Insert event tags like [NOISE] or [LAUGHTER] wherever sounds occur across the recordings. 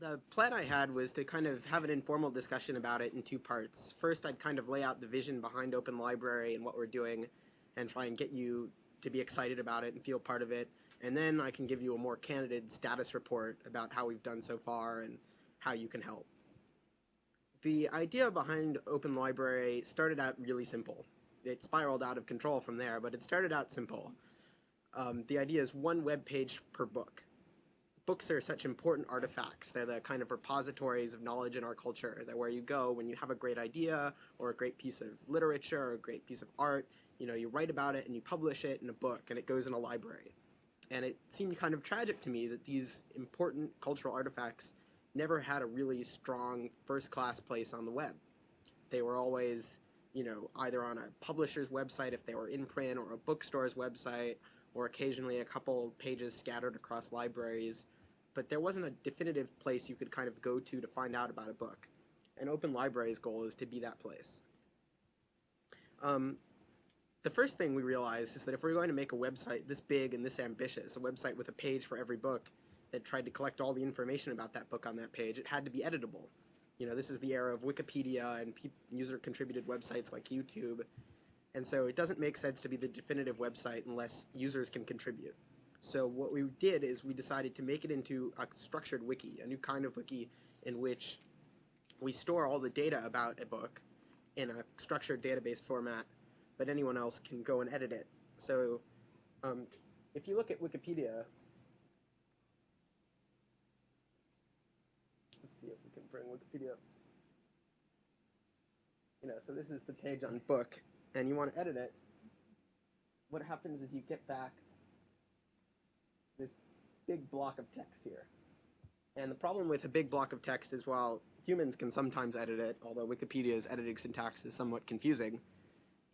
The plan I had was to kind of have an informal discussion about it in two parts. First, I'd kind of lay out the vision behind Open Library and what we're doing and try and get you to be excited about it and feel part of it. And then I can give you a more candid status report about how we've done so far and how you can help. The idea behind Open Library started out really simple. It spiraled out of control from there, but it started out simple. Um, the idea is one web page per book. Books are such important artifacts. They're the kind of repositories of knowledge in our culture. They're where you go when you have a great idea or a great piece of literature or a great piece of art. You know, you write about it and you publish it in a book and it goes in a library. And it seemed kind of tragic to me that these important cultural artifacts never had a really strong first class place on the web. They were always, you know, either on a publisher's website if they were in print or a bookstore's website or occasionally a couple pages scattered across libraries. But there wasn't a definitive place you could kind of go to to find out about a book. And Open Library's goal is to be that place. Um, the first thing we realized is that if we're going to make a website this big and this ambitious, a website with a page for every book that tried to collect all the information about that book on that page, it had to be editable. You know, this is the era of Wikipedia and user-contributed websites like YouTube, and so it doesn't make sense to be the definitive website unless users can contribute. So what we did is we decided to make it into a structured wiki, a new kind of wiki in which we store all the data about a book in a structured database format but anyone else can go and edit it. So um, if you look at Wikipedia, let's see if we can bring Wikipedia up. You know, so this is the page on book, and you want to edit it. What happens is you get back this big block of text here. And the problem with a big block of text is while humans can sometimes edit it, although Wikipedia's editing syntax is somewhat confusing,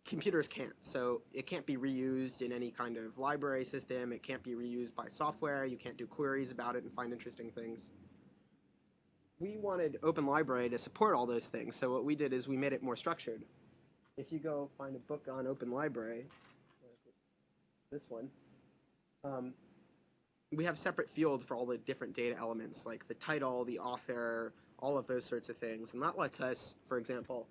computers can't. So it can't be reused in any kind of library system. It can't be reused by software. You can't do queries about it and find interesting things. We wanted Open Library to support all those things. So what we did is we made it more structured. If you go find a book on Open Library, this one, um, we have separate fields for all the different data elements, like the title, the author, all of those sorts of things. And that lets us, for example,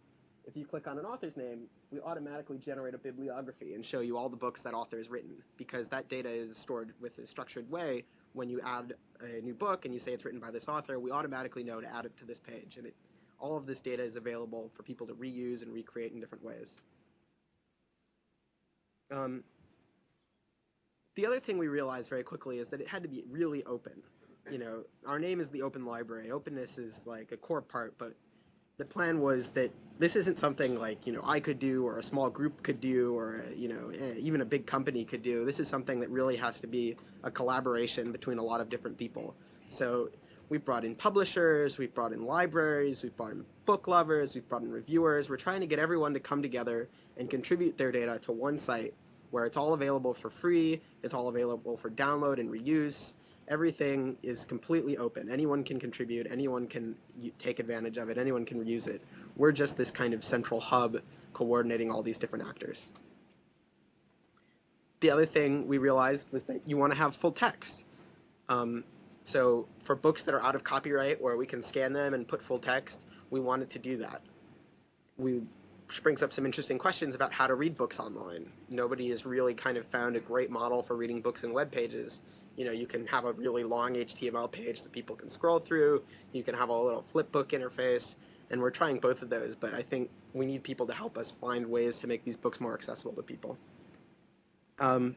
if you click on an author's name, we automatically generate a bibliography and show you all the books that author has written because that data is stored with a structured way. When you add a new book and you say it's written by this author, we automatically know to add it to this page. And it, all of this data is available for people to reuse and recreate in different ways. Um, the other thing we realized very quickly is that it had to be really open. You know, our name is the Open Library. Openness is like a core part, but the plan was that this isn't something like you know I could do or a small group could do or you know eh, even a big company could do. This is something that really has to be a collaboration between a lot of different people. So we've brought in publishers, we've brought in libraries, we've brought in book lovers, we've brought in reviewers. We're trying to get everyone to come together and contribute their data to one site where it's all available for free, it's all available for download and reuse, everything is completely open. Anyone can contribute, anyone can take advantage of it, anyone can use it. We're just this kind of central hub coordinating all these different actors. The other thing we realized was that you want to have full text. Um, so for books that are out of copyright where we can scan them and put full text, we wanted to do that. We which brings up some interesting questions about how to read books online. Nobody has really kind of found a great model for reading books in web pages you know, you can have a really long HTML page that people can scroll through. You can have a little flipbook interface, and we're trying both of those, but I think we need people to help us find ways to make these books more accessible to people. Um,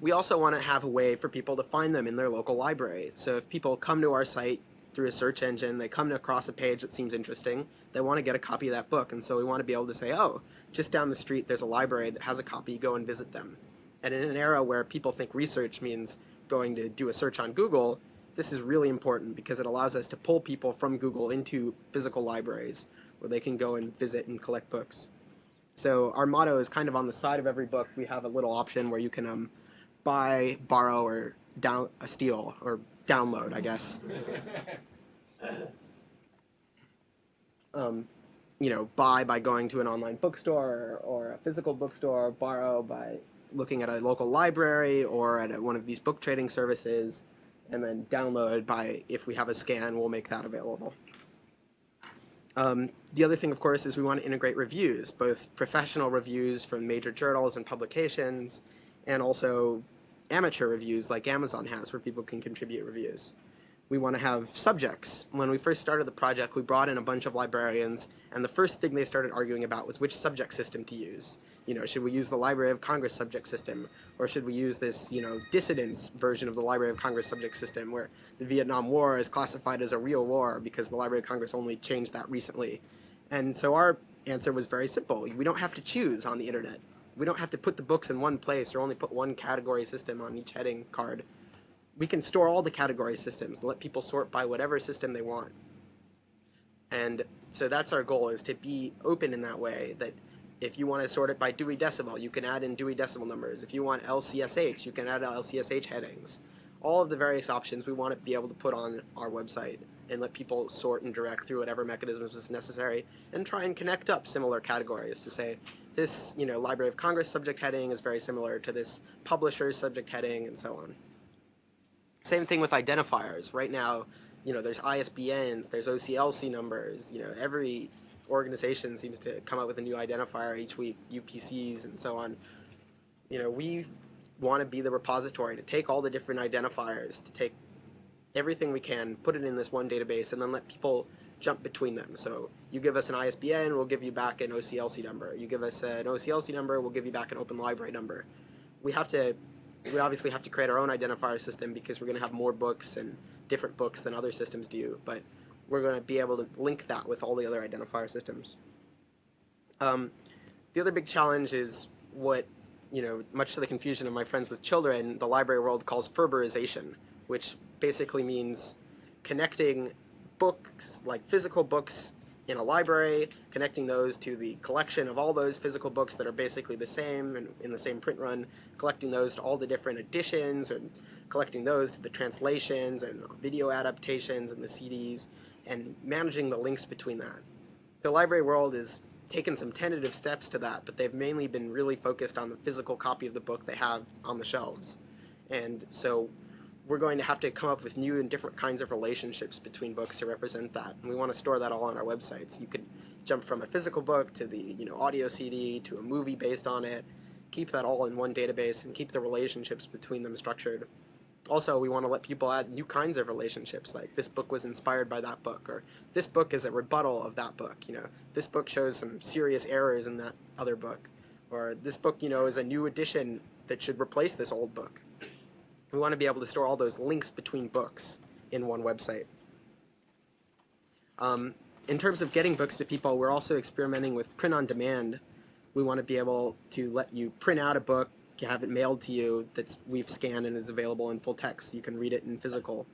we also want to have a way for people to find them in their local library. So if people come to our site through a search engine, they come across a page that seems interesting, they want to get a copy of that book, and so we want to be able to say, oh, just down the street there's a library that has a copy, go and visit them. And in an era where people think research means going to do a search on Google, this is really important because it allows us to pull people from Google into physical libraries where they can go and visit and collect books. So our motto is kind of on the side of every book. We have a little option where you can um, buy, borrow, or down uh, steal or download, I guess. [LAUGHS] um, you know, buy by going to an online bookstore or a physical bookstore, borrow by looking at a local library or at a, one of these book trading services. and then download by, if we have a scan, we'll make that available. Um, the other thing, of course, is we want to integrate reviews, both professional reviews from major journals and publications, and also amateur reviews like Amazon has, where people can contribute reviews. We want to have subjects. When we first started the project, we brought in a bunch of librarians, and the first thing they started arguing about was which subject system to use. You know, should we use the Library of Congress subject system, or should we use this, you know, dissidence version of the Library of Congress subject system, where the Vietnam War is classified as a real war because the Library of Congress only changed that recently. And so our answer was very simple. We don't have to choose on the internet. We don't have to put the books in one place or only put one category system on each heading card we can store all the category systems and let people sort by whatever system they want. And so that's our goal is to be open in that way that if you want to sort it by Dewey Decimal, you can add in Dewey Decimal numbers. If you want LCSH, you can add LCSH headings. All of the various options we want to be able to put on our website and let people sort and direct through whatever mechanisms is necessary and try and connect up similar categories to say this, you know, Library of Congress subject heading is very similar to this publisher's subject heading and so on. Same thing with identifiers. Right now, you know, there's ISBNs, there's OCLC numbers. You know, every organization seems to come up with a new identifier each week, UPCs and so on. You know, we want to be the repository to take all the different identifiers, to take everything we can, put it in this one database, and then let people jump between them. So you give us an ISBN, we'll give you back an OCLC number. You give us an OCLC number, we'll give you back an open library number. We have to we obviously have to create our own identifier system because we're going to have more books and different books than other systems do, but we're going to be able to link that with all the other identifier systems. Um, the other big challenge is what, you know, much to the confusion of my friends with children, the library world calls FRBRization, which basically means connecting books, like physical books in a library, connecting those to the collection of all those physical books that are basically the same and in the same print run, collecting those to all the different editions and collecting those to the translations and video adaptations and the CDs and managing the links between that. The library world has taken some tentative steps to that, but they've mainly been really focused on the physical copy of the book they have on the shelves. And so we're going to have to come up with new and different kinds of relationships between books to represent that. And we want to store that all on our websites. You could jump from a physical book to the you know audio CD to a movie based on it. Keep that all in one database and keep the relationships between them structured. Also, we want to let people add new kinds of relationships, like this book was inspired by that book, or this book is a rebuttal of that book. You know, this book shows some serious errors in that other book, or this book, you know, is a new edition that should replace this old book. We want to be able to store all those links between books in one website. Um, in terms of getting books to people, we're also experimenting with print on demand. We want to be able to let you print out a book, have it mailed to you that we've scanned and is available in full text. You can read it in physical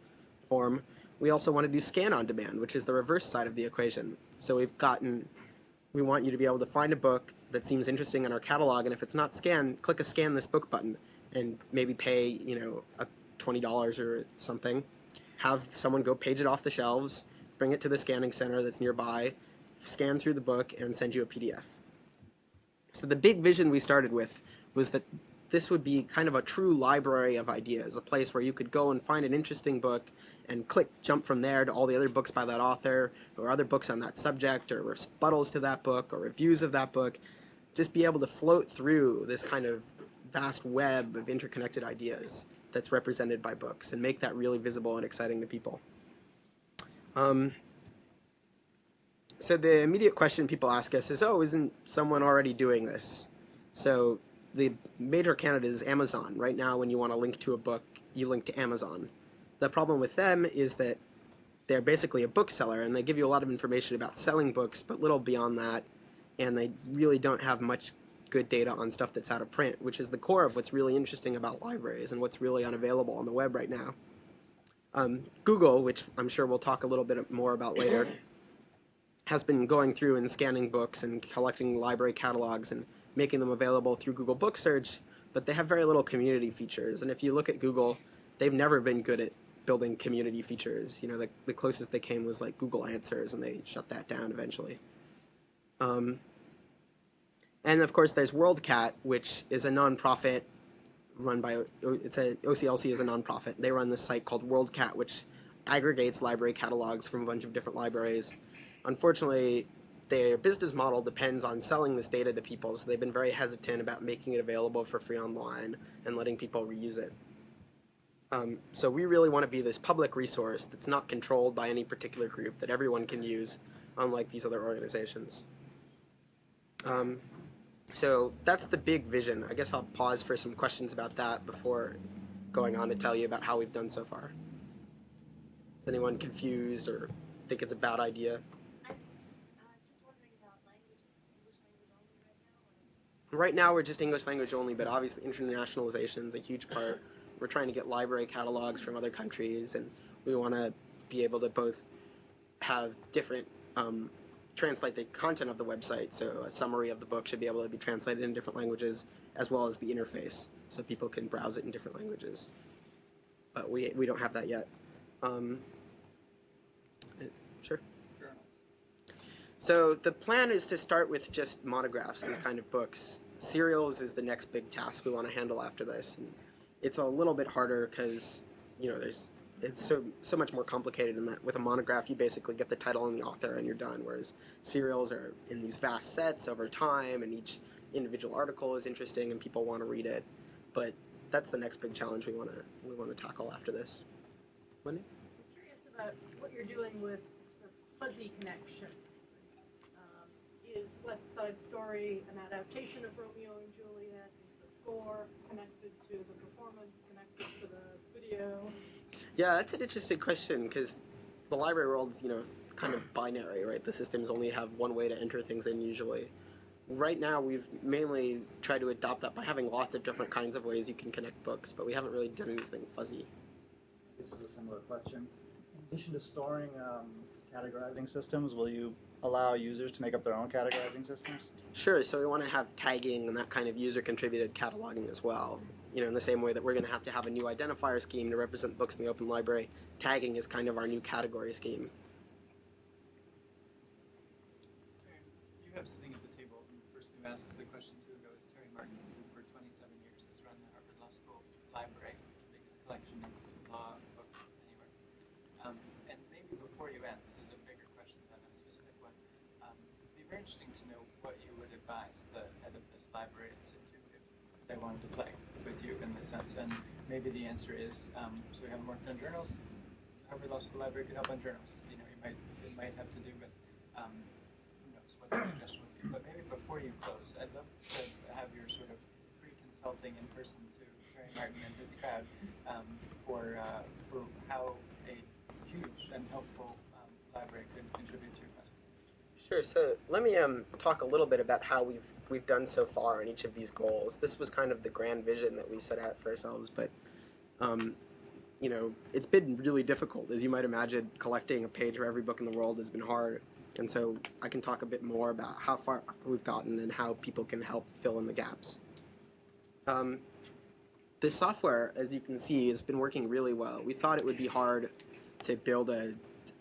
form. We also want to do scan on demand, which is the reverse side of the equation. So we've gotten, we want you to be able to find a book that seems interesting in our catalog, and if it's not scanned, click a scan this book button and maybe pay, you know, a $20 or something. Have someone go page it off the shelves, bring it to the scanning center that's nearby, scan through the book, and send you a PDF. So the big vision we started with was that this would be kind of a true library of ideas, a place where you could go and find an interesting book and click jump from there to all the other books by that author or other books on that subject or rebuttals to that book or reviews of that book. Just be able to float through this kind of vast web of interconnected ideas that's represented by books and make that really visible and exciting to people. Um, so the immediate question people ask us is, oh, isn't someone already doing this? So the major candidate is Amazon. Right now, when you want to link to a book, you link to Amazon. The problem with them is that they're basically a bookseller, and they give you a lot of information about selling books, but little beyond that, and they really don't have much good data on stuff that's out of print, which is the core of what's really interesting about libraries and what's really unavailable on the web right now. Um, Google, which I'm sure we'll talk a little bit more about later, [COUGHS] has been going through and scanning books and collecting library catalogs and making them available through Google Book Search, but they have very little community features. And if you look at Google, they've never been good at building community features. You know, the, the closest they came was like Google Answers, and they shut that down eventually. Um, and of course, there's WorldCat, which is a nonprofit run by it's a OCLC is a nonprofit. They run this site called WorldCat, which aggregates library catalogs from a bunch of different libraries. Unfortunately, their business model depends on selling this data to people, so they've been very hesitant about making it available for free online and letting people reuse it. Um, so we really want to be this public resource that's not controlled by any particular group that everyone can use, unlike these other organizations. Um, so that's the big vision. I guess I'll pause for some questions about that before going on to tell you about how we've done so far. Is anyone confused or think it's a bad idea? Right now we're just English language only, but obviously internationalization is a huge part. We're trying to get library catalogs from other countries, and we want to be able to both have different um, translate the content of the website. So a summary of the book should be able to be translated in different languages, as well as the interface, so people can browse it in different languages. But we we don't have that yet. Um, sure. So the plan is to start with just monographs, these kind of books. Serials is the next big task we want to handle after this. And it's a little bit harder because, you know, there's it's so so much more complicated in that with a monograph you basically get the title and the author and you're done. Whereas serials are in these vast sets over time and each individual article is interesting and people want to read it. But that's the next big challenge we want to we want to tackle after this. Wendy? I'm curious about what you're doing with the fuzzy connections. Um, is West Side Story an adaptation of Romeo and Juliet? Is the score connected to the performance, connected to the video? Yeah, that's an interesting question because the library world's, you know, kind of binary, right? The systems only have one way to enter things in usually. Right now, we've mainly tried to adopt that by having lots of different kinds of ways you can connect books, but we haven't really done anything fuzzy. This is a similar question. In addition to storing um, categorizing systems, will you allow users to make up their own categorizing systems? Sure, so we want to have tagging and that kind of user contributed cataloging as well. You know, in the same way that we're going to have to have a new identifier scheme to represent books in the open library, tagging is kind of our new category scheme. You have sitting at the table, the person who asked the question two ago is Terry Martin, who for 27 years has run the Harvard Law School Library, the biggest collection of law books anywhere. Um, and maybe before you end, this is a bigger question than a specific one. Um, it'd be very interesting to know what you would advise the head of this library to do if they wanted to play with you in this sense. And maybe the answer is, um, so we haven't worked on journals. Harvard Law School Library could help on journals. You know, you might it might have to do with um, who knows what the [COUGHS] suggestion would be. But maybe before you close, I'd love to have your sort of pre-consulting in person to Terry Martin and his crowd um, for uh, for how a huge and helpful um, library could contribute to. Sure. So let me um, talk a little bit about how we've we've done so far on each of these goals. This was kind of the grand vision that we set out for ourselves, but um, you know, it's been really difficult, as you might imagine. Collecting a page for every book in the world has been hard, and so I can talk a bit more about how far we've gotten and how people can help fill in the gaps. Um, this software, as you can see, has been working really well. We thought it would be hard to build a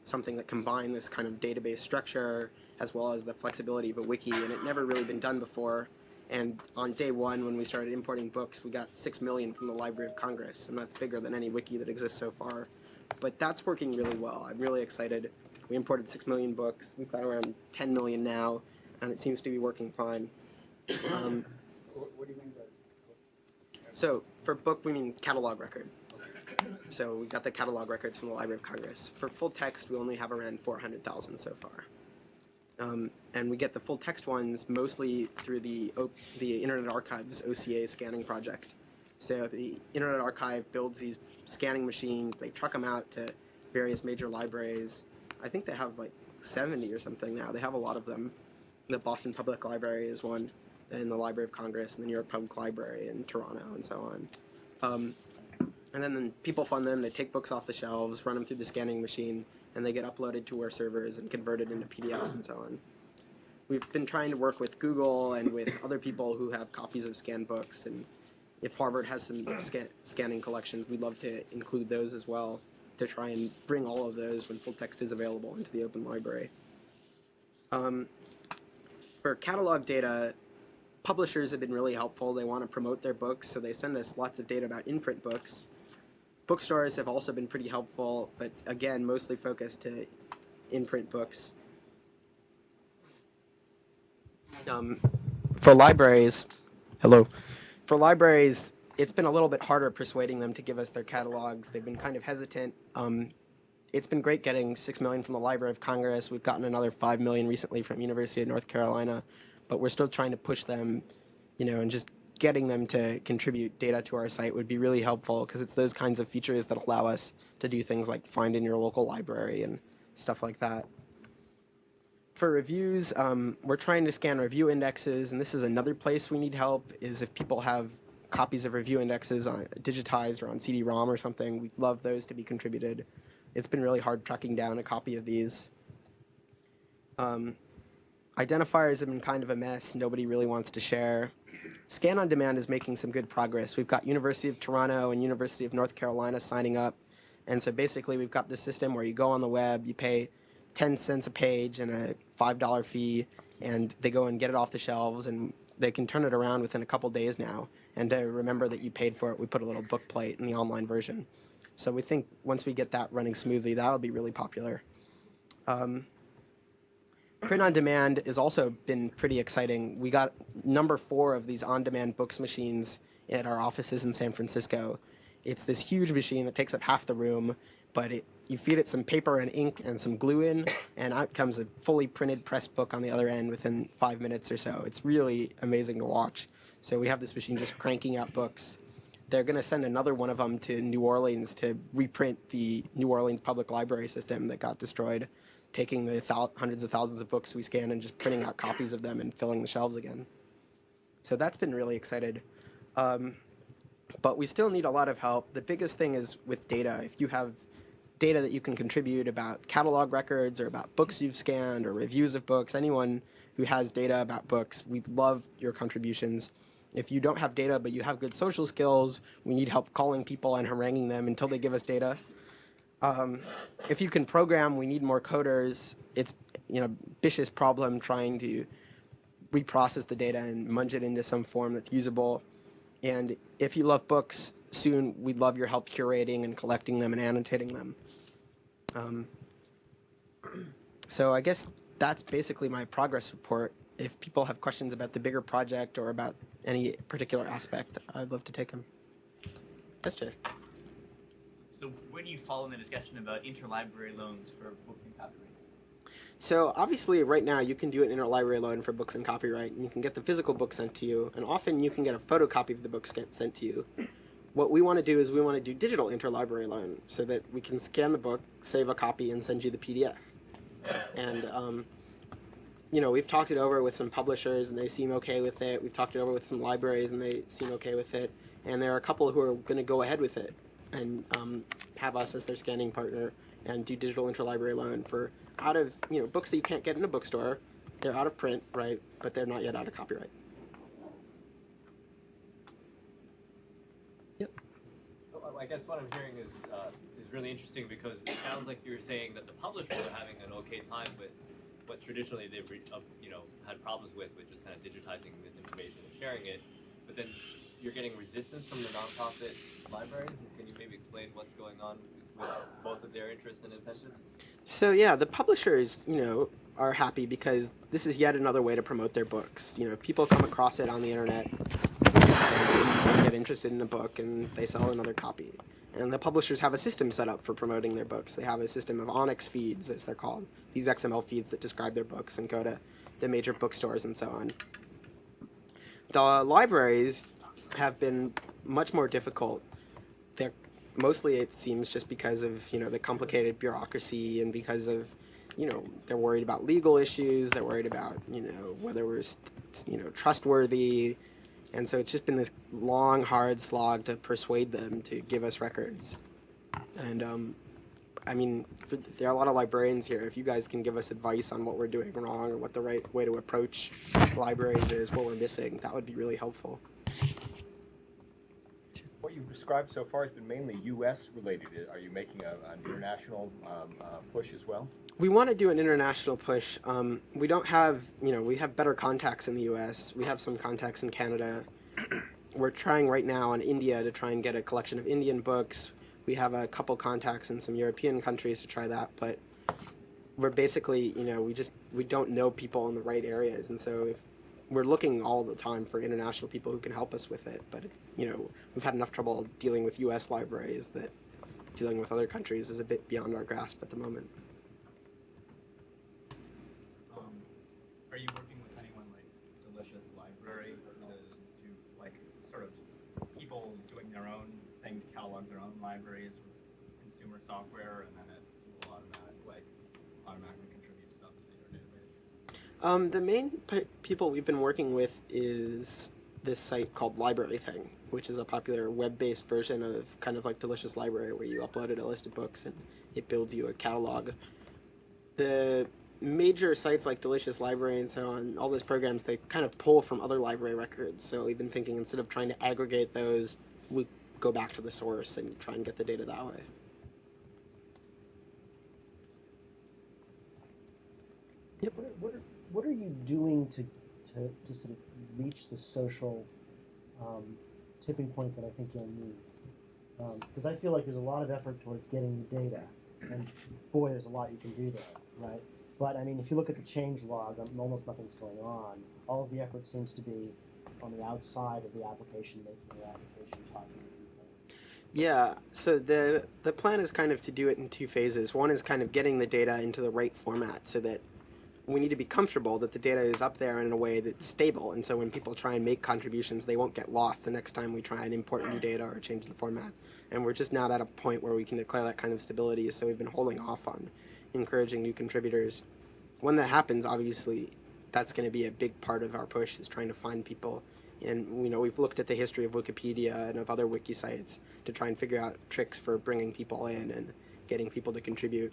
something that combined this kind of database structure as well as the flexibility of a wiki, and it never really been done before. And on day one, when we started importing books, we got six million from the Library of Congress, and that's bigger than any wiki that exists so far. But that's working really well. I'm really excited. We imported six million books. We've got around 10 million now, and it seems to be working fine. Um, What, what do you mean by? so for book, we mean catalog record. So we got the catalog records from the Library of Congress. For full text, we only have around 400,000 so far. Um, and we get the full text ones mostly through the o- the Internet Archive's OCA scanning project. So the Internet Archive builds these scanning machines. They truck them out to various major libraries. I think they have like 70 or something now. They have a lot of them. The Boston Public Library is one, and the Library of Congress, and the New York Public Library in Toronto, and so on. Um, and then, then people fund them. They take books off the shelves, run them through the scanning machine, and they get uploaded to our servers and converted into PDFs and so on. We've been trying to work with Google and with other people who have copies of scanned books, and if Harvard has some scan- scanning collections, we'd love to include those as well to try and bring all of those when full text is available into the open library. Um, for catalog data, publishers have been really helpful. They want to promote their books, so they send us lots of data about in-print books. Bookstores have also been pretty helpful, but again, mostly focused to in-print books. Um, for libraries, hello. For libraries, it's been a little bit harder persuading them to give us their catalogs. They've been kind of hesitant. Um, it's been great getting six million from the Library of Congress. We've gotten another five million recently from University of North Carolina, but we're still trying to push them, you know, and just getting them to contribute data to our site would be really helpful because it's those kinds of features that allow us to do things like find in your local library and stuff like that. For reviews, um, we're trying to scan review indexes, and this is another place we need help. Is if people have copies of review indexes on, digitized or on CD-ROM or something, we'd love those to be contributed. It's been really hard tracking down a copy of these. Um, identifiers have been kind of a mess. Nobody really wants to share. Scan on Demand is making some good progress. We've got University of Toronto and University of North Carolina signing up. And so basically, we've got this system where you go on the web, you pay 10 cents a page and a $5 fee, and they go and get it off the shelves, and they can turn it around within a couple days now. And to remember that you paid for it, we put a little book plate in the online version. So we think once we get that running smoothly, that'll be really popular. Um, print on demand has also been pretty exciting. We got number four of these on demand books machines at our offices in San Francisco. It's this huge machine that takes up half the room, but it, you feed it some paper and ink and some glue in, and out comes a fully printed press book on the other end within five minutes or so. It's really amazing to watch. So we have this machine just cranking out books. They're going to send another one of them to New Orleans to reprint the New Orleans Public Library system that got destroyed, taking the thou- hundreds of thousands of books we scan and just printing out copies of them and filling the shelves again. So that's been really excited. Um, but we still need a lot of help. The biggest thing is with data. If you have data that you can contribute about catalog records or about books you've scanned or reviews of books, anyone who has data about books, we'd love your contributions. If you don't have data but you have good social skills, we need help calling people and haranguing them until they give us data. Um, if you can program, we need more coders. It's you know vicious problem trying to reprocess the data and munge it into some form that's usable. And if you love books, soon we'd love your help curating and collecting them and annotating them. Um, so I guess that's basically my progress report. If people have questions about the bigger project or about any particular aspect, I'd love to take them. Yes, Jay. Where do you fall in the discussion about interlibrary loans for books and copyright? So obviously, right now you can do an interlibrary loan for books and copyright, and you can get the physical book sent to you, and often you can get a photocopy of the book sent to you. What we want to do is we want to do digital interlibrary loan, so that we can scan the book, save a copy, and send you the PDF. And um, you know, we've talked it over with some publishers, and they seem okay with it. We've talked it over with some libraries, and they seem okay with it. And there are a couple who are going to go ahead with it and um, have us as their scanning partner and do digital interlibrary loan for out of you know books that you can't get in a bookstore. They're out of print, right? But they're not yet out of copyright. Yep. So uh, I guess what I'm hearing is uh, is really interesting because it sounds like you're saying that the publishers are having an okay time with what traditionally they've uh, you know had problems with, which is kind of digitizing this information and sharing it. But then you're getting resistance from the nonprofit libraries. Can you maybe explain what's going on with both of their interests and incentives? So yeah, the publishers, you know, are happy because this is yet another way to promote their books. You know, people come across it on the internet, they get interested in a book and they sell another copy. And the publishers have a system set up for promoting their books. They have a system of ONIX feeds, as they're called, these XML feeds that describe their books and go to the major bookstores and so on. The libraries have been much more difficult. They're mostly it seems just because of you know the complicated bureaucracy and because of you know they're worried about legal issues. They're worried about you know whether we're you know trustworthy, and so it's just been this long, hard slog to persuade them to give us records. And um, I mean, for, there are a lot of librarians here. If you guys can give us advice on what we're doing wrong or what the right way to approach libraries is, what we're missing, that would be really helpful. What you've described so far has been mainly U.S. related. Are you making a, an international um, uh, push as well? We want to do an international push. Um, we don't have, you know, we have better contacts in the U.S. We have some contacts in Canada. [CLEARS THROAT] We're trying right now in India to try and get a collection of Indian books. We have a couple contacts in some European countries to try that, but we're basically, you know, we just we don't know people in the right areas, and so if we're looking all the time for international people who can help us with it. But you know, we've had enough trouble dealing with U.S. libraries that dealing with other countries is a bit beyond our grasp at the moment. Um, are you working with anyone like Delicious Library to do like sort of people doing their own thing to catalog their own libraries with consumer software, and then it will automatic like automatically contribute stuff to your database? Um, the main p- people we've been working with is this site called LibraryThing, which is a popular web-based version of kind of like Delicious Library, where you uploaded a list of books and it builds you a catalog. The major sites like Delicious Library and so on, all those programs, they kind of pull from other library records. So we've been thinking instead of trying to aggregate those, we go back to the source and try and get the data that way. What are, what are, what are you doing to, to, to sort of reach the social um, tipping point that I think you'll need? Because I feel like there's a lot of effort towards getting the data, and boy, there's a lot you can do there, right? But I mean, if you look at the change log, um, almost nothing's going on. All of the effort seems to be on the outside of the application, making the application talking. Yeah, so the the plan is kind of to do it in two phases. One is kind of getting the data into the right format so that we need to be comfortable that the data is up there in a way that's stable. And so when people try and make contributions, they won't get lost the next time we try and import new data or change the format. And we're just not at a point where we can declare that kind of stability, so we've been holding off on encouraging new contributors. When that happens, obviously, that's going to be a big part of our push is trying to find people. And you know, we've looked at the history of Wikipedia and of other wiki sites to try and figure out tricks for bringing people in and getting people to contribute.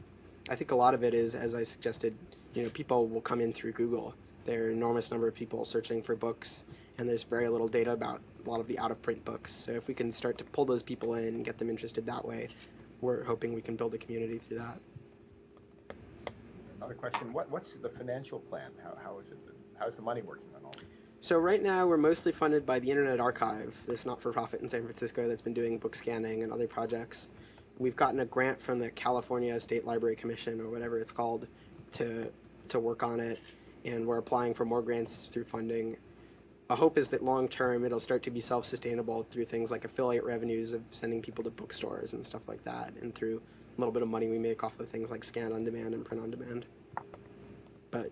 I think a lot of it is, as I suggested, you know, people will come in through Google. There are an enormous number of people searching for books, and there's very little data about a lot of the out-of-print books. So if we can start to pull those people in and get them interested that way, we're hoping we can build a community through that. Another question, what, what's the financial plan? How, how is it, how's the money working on all this? So right now we're mostly funded by the Internet Archive, this not-for-profit in San Francisco that's been doing book scanning and other projects. We've gotten a grant from the California State Library Commission or whatever it's called to to work on it, and we're applying for more grants through funding. A hope is that long term it'll start to be self-sustainable through things like affiliate revenues of sending people to bookstores and stuff like that, and through a little bit of money we make off of things like scan on demand and print on demand. But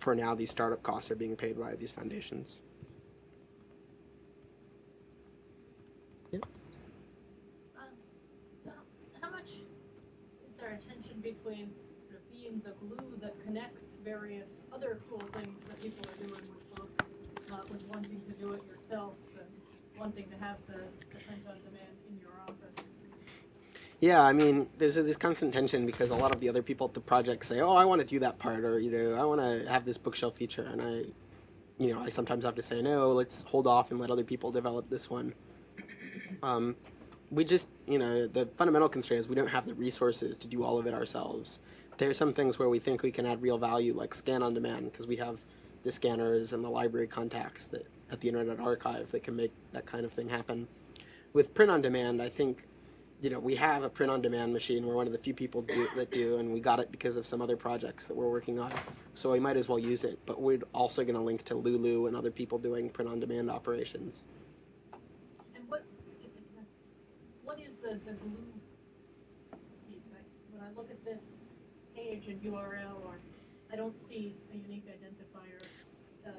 for now, these startup costs are being paid by these foundations. Um, so how much is there a tension between being the glue that connects various other cool things that people are doing with books, uh, with wanting to do it yourself and wanting to have the, the print on demand in your office? Yeah, I mean, there's a, this constant tension because a lot of the other people at the project say, "Oh, I want to do that part," or you know, "I want to have this bookshelf feature," and I, you know, I sometimes have to say, "No, let's hold off and let other people develop this one." [CLEARS THROAT] Um, we just, you know, the fundamental constraint is we don't have the resources to do all of it ourselves. There are some things where we think we can add real value, like scan on demand, because we have the scanners and the library contacts that at the Internet Archive that can make that kind of thing happen. With print on demand, I think you know, we have a print on demand machine. We're one of the few people do, that do, and we got it because of some other projects that we're working on. So we might as well use it. But we're also going to link to Lulu and other people doing print on demand operations. And what, what is the, the glue piece? I, when I look at this URL, or I don't see a unique identifier. Um,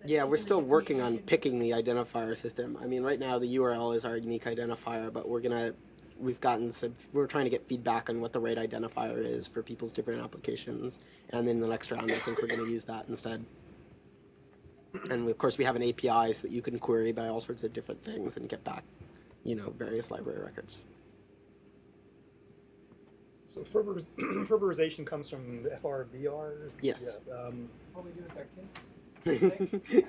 that Yeah, we're still working on picking the identifier system. I mean, right now the URL is our unique identifier, but we're gonna we've gotten some we're trying to get feedback on what the right identifier is for people's different applications, and then the next round I think we're gonna use that instead. And of course we have an API so that you can query by all sorts of different things and get back, you know, various library records. So Ferber- [CLEARS THROAT] Ferberization comes from the FRBR? Yes. Yeah, um, What we do with our kids? [LAUGHS]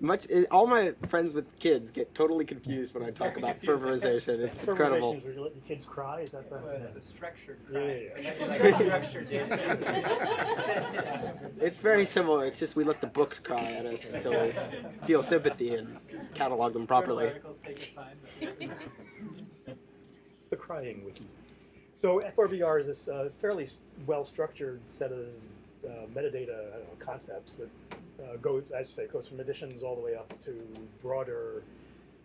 Much it, all my friends with kids get totally confused when I talk about confusing. [LAUGHS] FRBRization. It's incredible. Ferberization is where you let your kids cry. Is that the? Well, it's a structured Yeah, yeah, yeah. that's like a structured data. [LAUGHS] It's very similar. It's just we let the books cry at us until we feel sympathy and catalog them properly. Articles take your time, but- the crying wiki. So FRBR is this uh, fairly well-structured set of uh, metadata I don't know, concepts that uh, goes, as you say, goes from editions all the way up to broader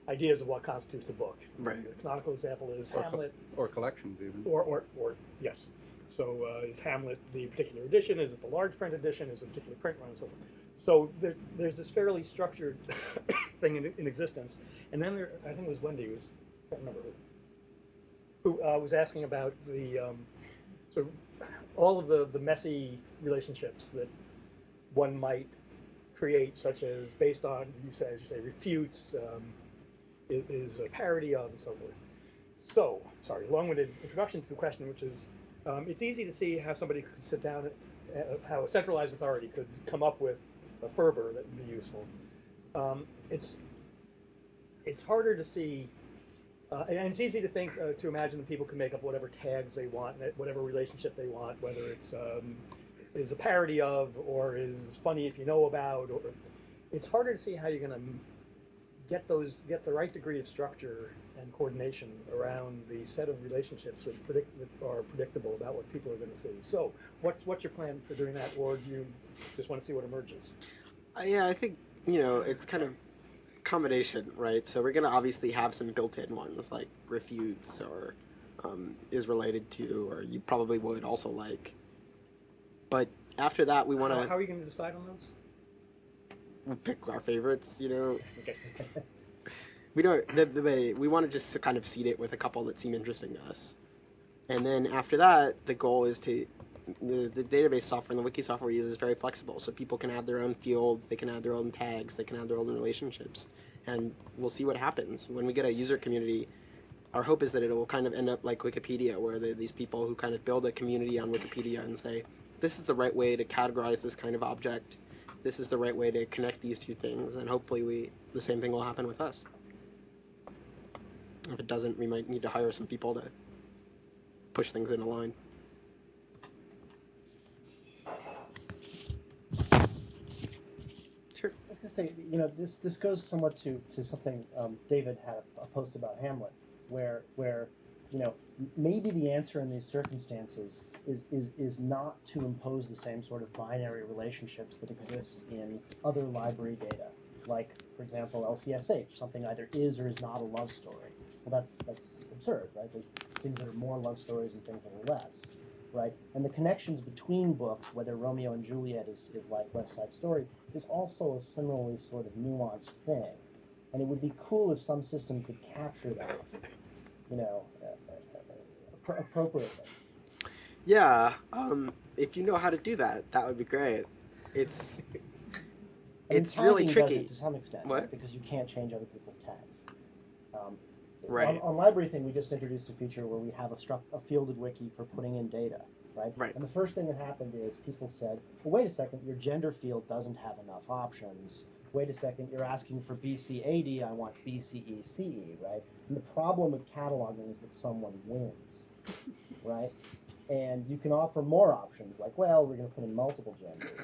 ideas of what constitutes a book. Right. The canonical example is Or co- Hamlet, Or collections even. or, or, or yes. So uh, is Hamlet the particular edition? Is it the large print edition? Is it a particular print run and so forth? So there, there's this fairly structured [COUGHS] thing in, in existence. And then there, I think it was Wendy who was, I can't remember who, uh, was asking about the um, sort of all of the, the messy relationships that one might create, such as based on, you say, as you say, refutes, um, is, is a parody of, and so forth. So, sorry, long-winded introduction to the question, which is, um, it's easy to see how somebody could sit down, uh, how a centralized authority could come up with a FRBR that would be useful. Um, it's it's harder to see, uh, and it's easy to think uh, to imagine that people can make up whatever tags they want, whatever relationship they want, whether it's um, is a parody of or is funny if you know about, or it's harder to see how you're going to get those get the right degree of structure and coordination around the set of relationships that predict that are predictable about what people are going to see. So, what's what's your plan for doing that, or do you just want to see what emerges? Uh, yeah, I think you know it's kind of combination, right? So we're gonna obviously have some built-in ones like refutes or um, is related to, or you probably would also like. But after that, we want How, how are you going to decide on those? We pick our favorites. You know, Okay. [LAUGHS] we don't the, the way we want to just kind of seed it with a couple that seem interesting to us, and then after that, the goal is to the, the database software and the wiki software we use is very flexible, so people can add their own fields, they can add their own tags, they can add their own relationships, and we'll see what happens when we get a user community. Our hope is that it will kind of end up like Wikipedia, where these people who kind of build a community on Wikipedia and say, this is the right way to categorize this kind of object. This is the right way to connect these two things, and hopefully, we the same thing will happen with us. If it doesn't, we might need to hire some people to push things in a line. Sure. I was gonna say, you know, this this goes somewhat to to something um, David had a, a post about Hamlet, where where you know maybe the answer in these circumstances is is is not to impose the same sort of binary relationships that exist in other library data, like for example LCSH, something either is or is not a love story. Well, that's that's absurd, right? There's things that are more love stories and things that are less right? And the connections between books, whether Romeo and Juliet is, is like West Side Story, is also a similarly sort of nuanced thing. And it would be cool if some system could capture that, you know, uh, uh, appropriately. Yeah, um, if you know how to do that, that would be great. It's It's really tricky. it to some extent, What? right? Because you can't change other people's tags. Um, Right. On, on LibraryThing, we just introduced a feature where we have a, struct, a fielded wiki for putting in data, right? Right. And the first thing that happened is people said, well, wait a second, your gender field doesn't have enough options. Wait a second, you're asking for BCAD, I want BCECE, E, right? And the problem with cataloging is that someone wins, [LAUGHS] right? And you can offer more options, like, well, we're going to put in multiple genders.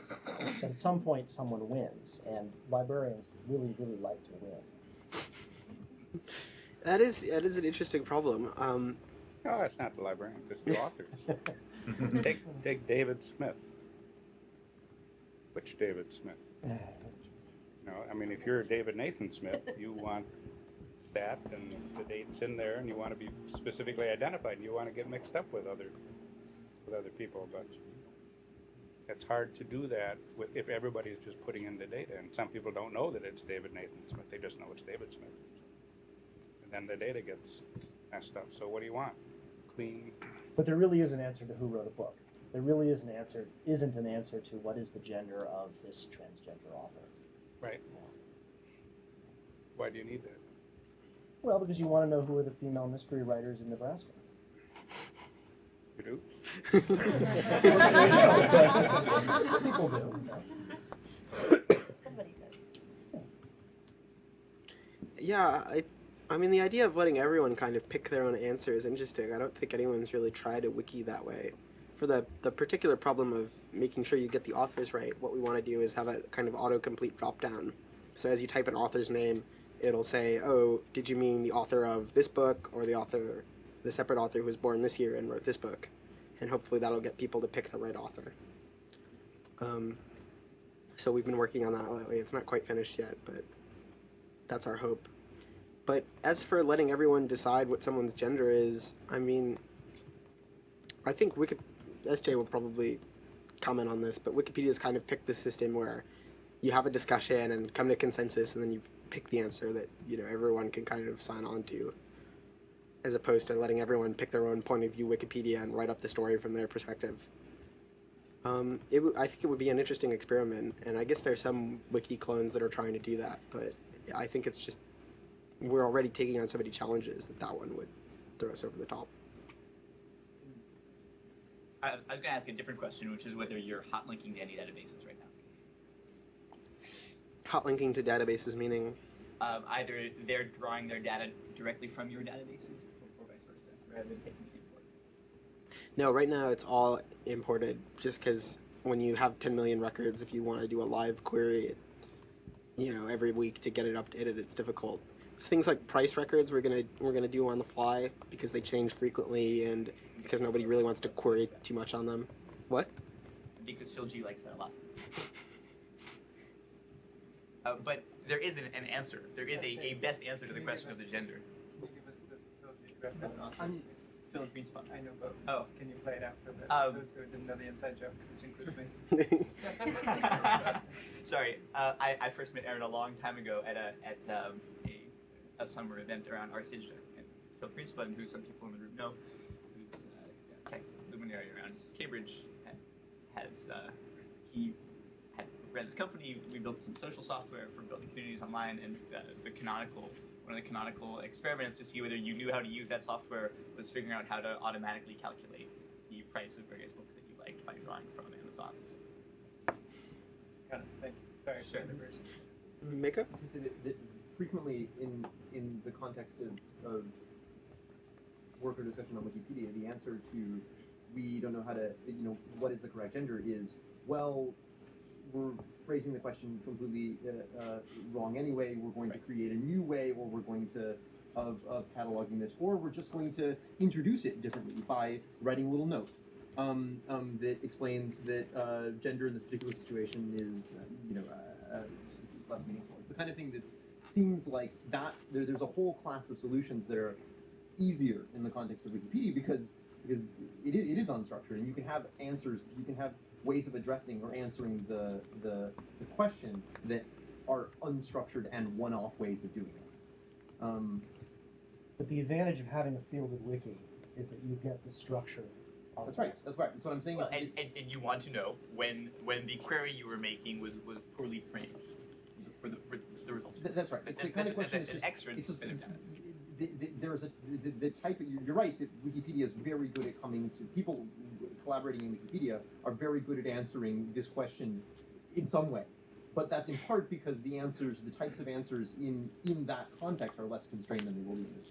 But at some point, someone wins, and librarians really, really like to win. [LAUGHS] that is that is an interesting problem. Um, No, it's not the librarians, it's the [LAUGHS] authors. [LAUGHS] take, take David Smith. Which David Smith? [LAUGHS] No, I mean, if you're David Nathan Smith, you want that and the dates in there, and you want to be specifically identified, and you want to get mixed up with other, with other people, but it's hard to do that with, if everybody's just putting in the data, and some people don't know that it's David Nathan Smith, they just know it's David Smith then the data gets messed up. So what do you want? Clean. But there really is an answer to who wrote a book. There really is an answer, isn't an answer to what is the gender of this transgender author. Right. Why do you need that? Well, because you want to know who are the female mystery writers in Nebraska. You do? Some people do. Somebody does. Yeah, yeah I I mean, the idea of letting everyone kind of pick their own answer is interesting. I don't think anyone's really tried a wiki that way. For the, the particular problem of making sure you get the authors right, what we want to do is have a kind of autocomplete dropdown. So as you type an author's name, it'll say, oh, did you mean the author of this book or the author, the separate author who was born this year and wrote this book? And hopefully that'll get people to pick the right author. Um, so we've been working on that lately. It's not quite finished yet, but that's our hope. But as for letting everyone decide what someone's gender is, I mean, I think Wiki, SJ will probably comment on this, but Wikipedia's kind of picked the system where you have a discussion and come to consensus, and then you pick the answer that you know everyone can kind of sign on to, as opposed to letting everyone pick their own point of view Wikipedia and write up the story from their perspective. Um, it I think it would be an interesting experiment, and I guess there's some wiki clones that are trying to do that, but I think it's just we're already taking on so many challenges that that one would throw us over the top. I, I was going to ask a different question, which is whether you're hot linking to any databases right now. Hot linking to databases meaning Um, either they're drawing their data directly from your databases, or, or vice versa, rather than taking it import. no, right now it's all imported. Just because when you have 10 million records, if you want to do a live query, you know, every week to get it updated, it's difficult. Things like price records, we're gonna we're gonna do on the fly because they change frequently and because nobody really wants to query too much on them. What? Because Phil G likes that a lot. [LAUGHS] uh, but there is an, an answer. There is a, a best answer to the question of the gender. Can you give us the Phil G reference? I'm Phil Greenspun. I know, but Oh. can you play it out for the, Um, those who didn't know the inside joke, which includes me? [LAUGHS] [LAUGHS] Sorry, uh, I, I first met Aaron a long time ago at a at um, a, a summer event around ArsDigita. And Phil Greenspun, who some people in the room know, who's uh, a tech luminary around Cambridge, has uh, he had ran this company. We built some social software for building communities online, and uh, the canonical one of the canonical experiments to see whether you knew how to use that software was figuring out how to automatically calculate the price of various books that you liked by drawing from Amazon. Got it, thank you. Sorry, Sure. for the version. Mika? I was gonna say that, that frequently in in the context of, of work or discussion on Wikipedia, the answer to we don't know how to you know what is the correct gender is well we're phrasing the question completely uh, uh, wrong anyway. We're going to create a new way, or we're going to of, of cataloging this, or we're just going to introduce it differently by writing a little note um, um, that explains that uh, gender in this particular situation is, uh, you know, uh, uh, less meaningful. It's the kind of thing that seems like that there, there's a whole class of solutions that are easier in the context of Wikipedia because because it is, it is unstructured and you can have answers, you can have ways of addressing or answering the, the, the question that are unstructured and one-off ways of doing it. Um, But the advantage of having a fielded wiki is that you get the structure. of that's right. That's right. That's what I'm saying. Well, and, and, and you want to know when when the query you were making was, was poorly framed for the, for the results. Th- That's right. It's the kind of question and- that's and just, extra it's just, bit of data. the, the, there's a, the, the type of, you're right that Wikipedia is very good at coming to, people collaborating in Wikipedia are very good at answering this question in some way. But that's in part because the answers, the types of answers in, in that context are less constrained than they will be in this.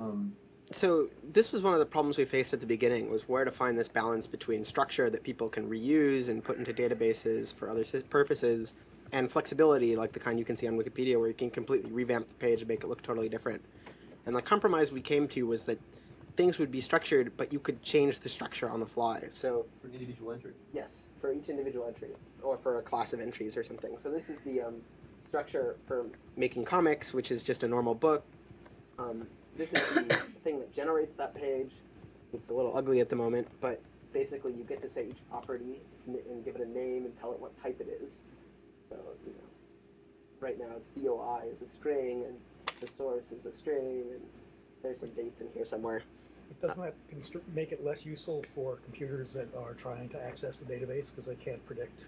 Um, So this was one of the problems we faced at the beginning was where to find this balance between structure that people can reuse and put into databases for other purposes and flexibility like the kind you can see on Wikipedia where you can completely revamp the page and make it look totally different. And the compromise we came to was that things would be structured but you could change the structure on the fly. So for an individual entry. Yes, for each individual entry, or for a class of entries or something. So this is the um, structure for making comics, which is just a normal book. Um, this is the [COUGHS] thing that generates that page. It's a little ugly at the moment, but basically you get to say each property and give it a name and tell it what type it is. So, you know, right now it's DOI is a string, and the source is a string, and there's some dates in here somewhere. It Doesn't that constr- make it less useful for computers that are trying to access the database because they can't predict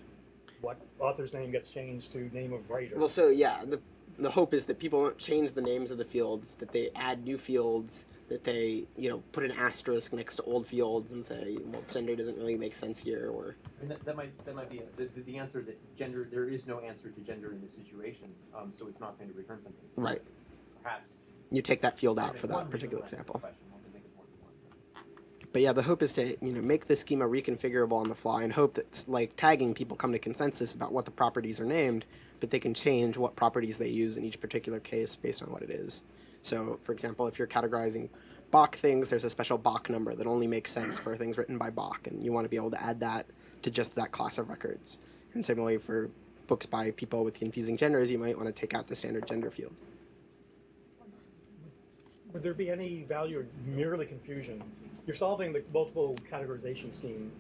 what author's name gets changed to name of writer? Well, so yeah, the the hope is that people won't change the names of the fields, that they add new fields, that they you know put an asterisk next to old fields and say, well, gender doesn't really make sense here, or that, that might that might be the, the, answer that gender there is no answer to gender in this situation, um, so it's not going to return something. Right. perhaps. you take that field out for that particular example. question, one can make it more than one. But yeah, the hope is to you know make the schema reconfigurable on the fly and hope that like tagging people come to consensus about what the properties are named, but they can change what properties they use in each particular case based on what it is. So, for example, if you're categorizing Bach things, there's a special Bach number that only makes sense for things written by Bach, and you want to be able to add that to just that class of records. And similarly for books by people with confusing genders, you might want to take out the standard gender field. Would there be any value or merely confusion? You're solving the multiple categorization scheme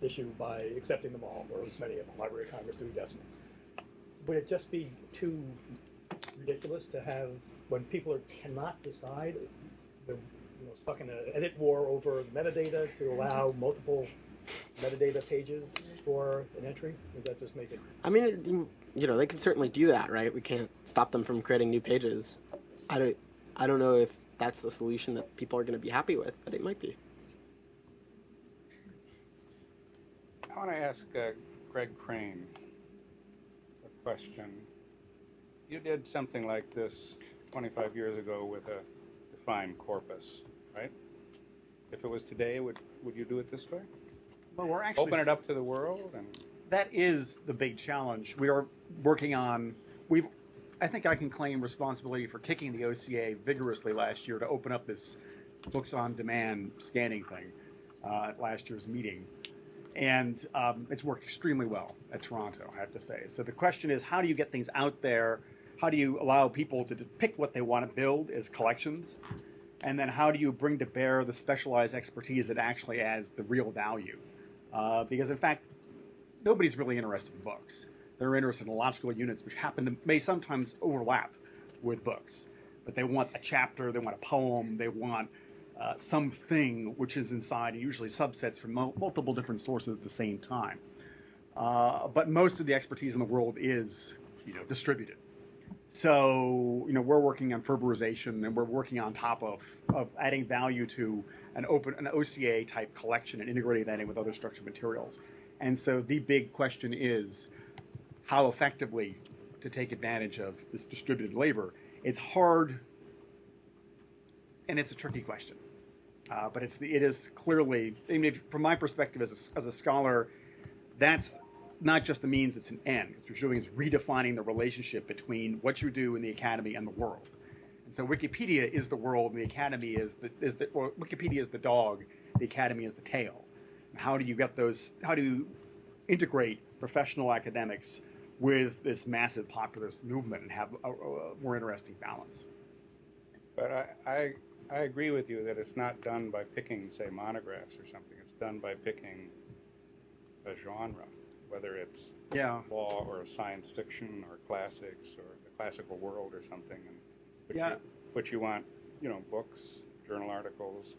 issue by accepting them all, or as many of them, Library of Congress, Dewey Decimal. Would it just be too ridiculous to have, when people are, cannot decide, they're you know, stuck in an edit war over metadata to allow multiple metadata pages for an entry? Does that just make it I mean, it, you you know, they can certainly do that, right? We can't stop them from creating new pages. I don't, I don't know if that's the solution that people are going to be happy with, but it might be. I want to ask uh, Greg Crane a question. You did something like this 25 years ago with a defined corpus, right? If it was today, would, would you do it this way? Well, we're actually Open it up to the world and that is the big challenge. We are working on. We've. I think I can claim responsibility for kicking the OCA vigorously last year to open up this books on demand scanning thing uh, at last year's meeting, and um, it's worked extremely well at Toronto. I have to say. So the question is, how do you get things out there? How do you allow people to pick what they want to build as collections? And then how do you bring to bear the specialized expertise that actually adds the real value? Uh, because in fact, nobody's really interested in books. They're interested in logical units, which happen to may sometimes overlap with books. But they want a chapter, they want a poem, they want uh, something which is inside, usually subsets from mul- multiple different sources at the same time. Uh, but most of the expertise in the world is, you know, distributed. So, you know, we're working on Ferberization and we're working on top of, of adding value to an open, an OCA type collection and integrating that in with other structured materials. And so the big question is how effectively to take advantage of this distributed labor. It's hard and it's a tricky question. Uh, but it's the, it is clearly, I mean, if, from my perspective as a, as a scholar, that's not just the means, it's an end. What you're doing is redefining the relationship between what you do in the academy and the world. And so Wikipedia is the world, and the academy is the, is the or Wikipedia is the dog, the academy is the tail. How do you get those? How do you integrate professional academics with this massive populist movement and have a, a more interesting balance? But I, I, I agree with you that it's not done by picking, say, monographs or something. It's done by picking a genre, whether it's Yeah. law or science fiction or classics or the classical world or something. And but Yeah. You, but you want, you know, books, journal articles,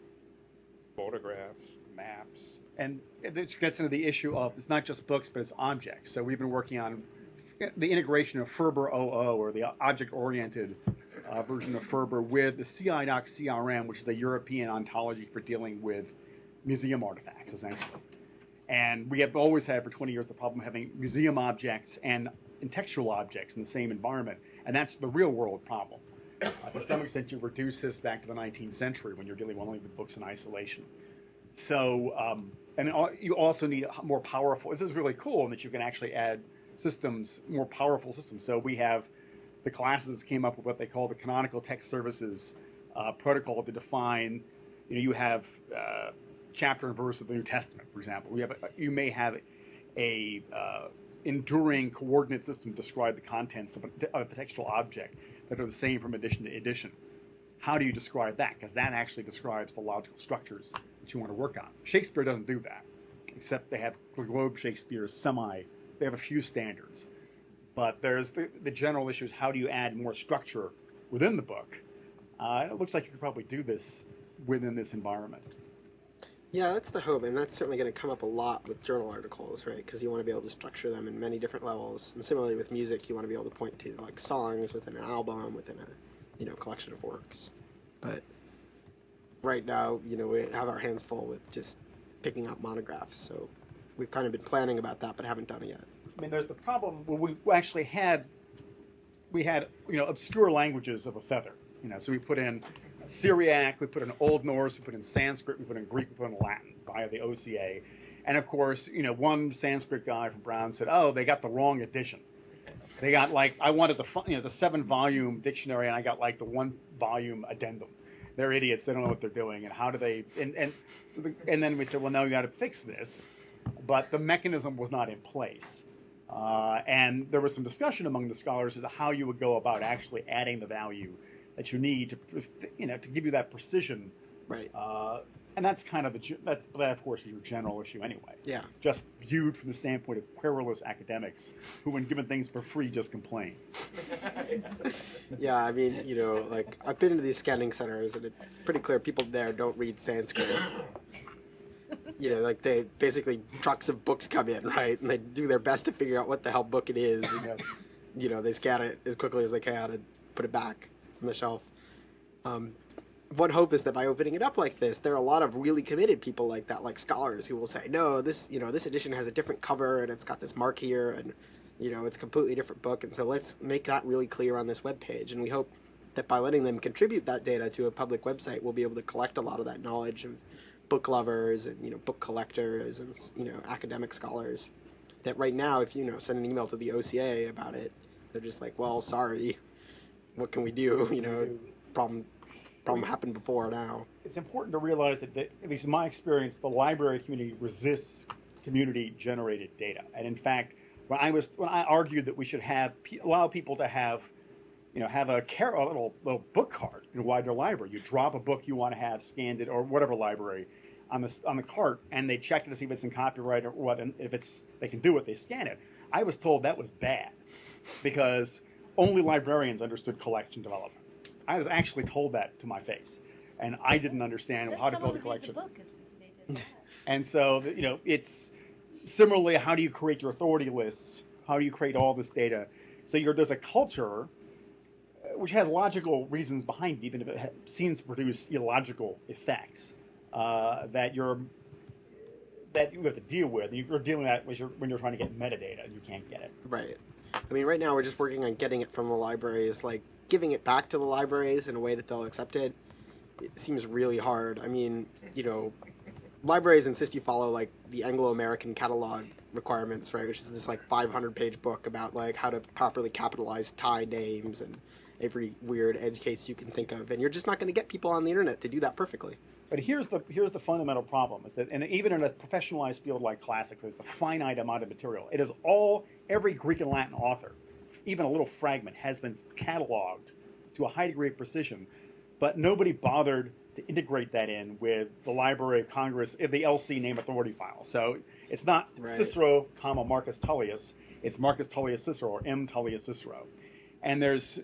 photographs, maps. And this gets into the issue of it's not just books, but it's objects. So we've been working on the integration of FRBRoo or the object-oriented uh, version of FRBR with the CIDOC CRM, which is the European ontology for dealing with museum artifacts, essentially. And we have always had for 20 years the problem of having museum objects and, and textual objects in the same environment, and that's the real-world problem. Uh, to some extent, you reduce this back to the 19th century when you're dealing only with books in isolation. So, um, and you also need more powerful. This is really cool in that you can actually add systems, more powerful systems. So we have the classes came up with what they call the canonical text services uh, protocol to define. You know, you have uh, chapter and verse of the New Testament, for example. We have a, you may have a uh, enduring coordinate system to describe the contents of a, of a textual object that are the same from edition to edition. How do you describe that? Because that actually describes the logical structures that you want to work on. Shakespeare doesn't do that, except they have Globe Shakespeare semi. They have a few standards, but there's the, the general issue is how do you add more structure within the book? Uh, it looks like you could probably do this within this environment. Yeah, that's the hope, and that's certainly going to come up a lot with journal articles, right? Because you want to be able to structure them in many different levels. And similarly with music, you want to be able to point to like songs within an album, within a you know collection of works. But right now, you know, we have our hands full with just picking out monographs. So we've kind of been planning about that, but haven't done it yet. I mean, there's the problem where we actually had we had you know obscure languages of a feather. You know, so we put in Syriac, we put in Old Norse, we put in Sanskrit, we put in Greek, we put in Latin via the OCA. And of course, you know, one Sanskrit guy from Brown said, "Oh, they got the wrong edition. They got like I wanted the you know the seven volume dictionary, and I got like the one volume addendum. They're idiots. They don't know what they're doing. And how do they? And and so the, and then we said, well, now you got to fix this, but the mechanism was not in place. Uh, and there was some discussion among the scholars as to how you would go about actually adding the value that you need to, you know, to give you that precision. Right. Uh, and that's kind of the that, that of course is your general issue anyway. Yeah. Just viewed from the standpoint of querulous academics who, when given things for free, just complain. [LAUGHS] Yeah, I mean, you know, like I've been to these scanning centers, and it's pretty clear people there don't read Sanskrit. You know, like they basically trucks of books come in, right, and they do their best to figure out what the hell book it is. And, Yes. you know, they scan it as quickly as they can and put it back the shelf. Um, one hope is that by opening it up like this, there are a lot of really committed people like that, like scholars, who will say, "No, this, you know, this edition has a different cover and it's got this mark here, and you know, it's a completely different book." And so let's make that really clear on this webpage. And we hope that by letting them contribute that data to a public website, we'll be able to collect a lot of that knowledge of book lovers and you know book collectors and you know academic scholars. That right now, if you know send an email to the OCA about it, they're just like, "Well, sorry, what can we do?" [LAUGHS] You know, problem problem happened before now. It's important to realize that, the, at least in my experience, the library community resists community-generated data. And in fact, when I was when I argued that we should have allow people to have, you know, have a, car- a little little book cart in a Widener Library. You drop a book you want to have scanned it or whatever library on the on the cart, and they check it to see if it's in copyright or what, and if it's they can do it, they scan it. I was told that was bad because only librarians understood collection development. I was actually told that to my face, and I didn't understand Let how to build a collection. book if they did that. [LAUGHS] And so, you know, it's similarly, how do you create your authority lists? How do you create all this data? So you're, there's a culture uh, which has logical reasons behind it, even if it ha- seems to produce illogical effects uh, that you're that you have to deal with. You're dealing with that when you're, when you're trying to get metadata and you can't get it. Right. I mean, right now we're just working on getting it from the libraries, like giving it back to the libraries in a way that they'll accept it. It seems really hard. I mean, you know, libraries insist you follow like the Anglo-American catalog requirements, right? Which is this like 500-page book about like how to properly capitalize Thai names and every weird edge case you can think of, and you're just not going to get people on the internet to do that perfectly. But here's the here's the fundamental problem: is that, and even in a professionalized field like classics, there's a finite amount of material. It is all every Greek and Latin author, even a little fragment, has been cataloged to a high degree of precision, but nobody bothered to integrate that in with the Library of Congress, uh, the LC name authority file. So it's not Right. Cicero, comma Marcus Tullius. It's Marcus Tullius Cicero or M Tullius Cicero, and there's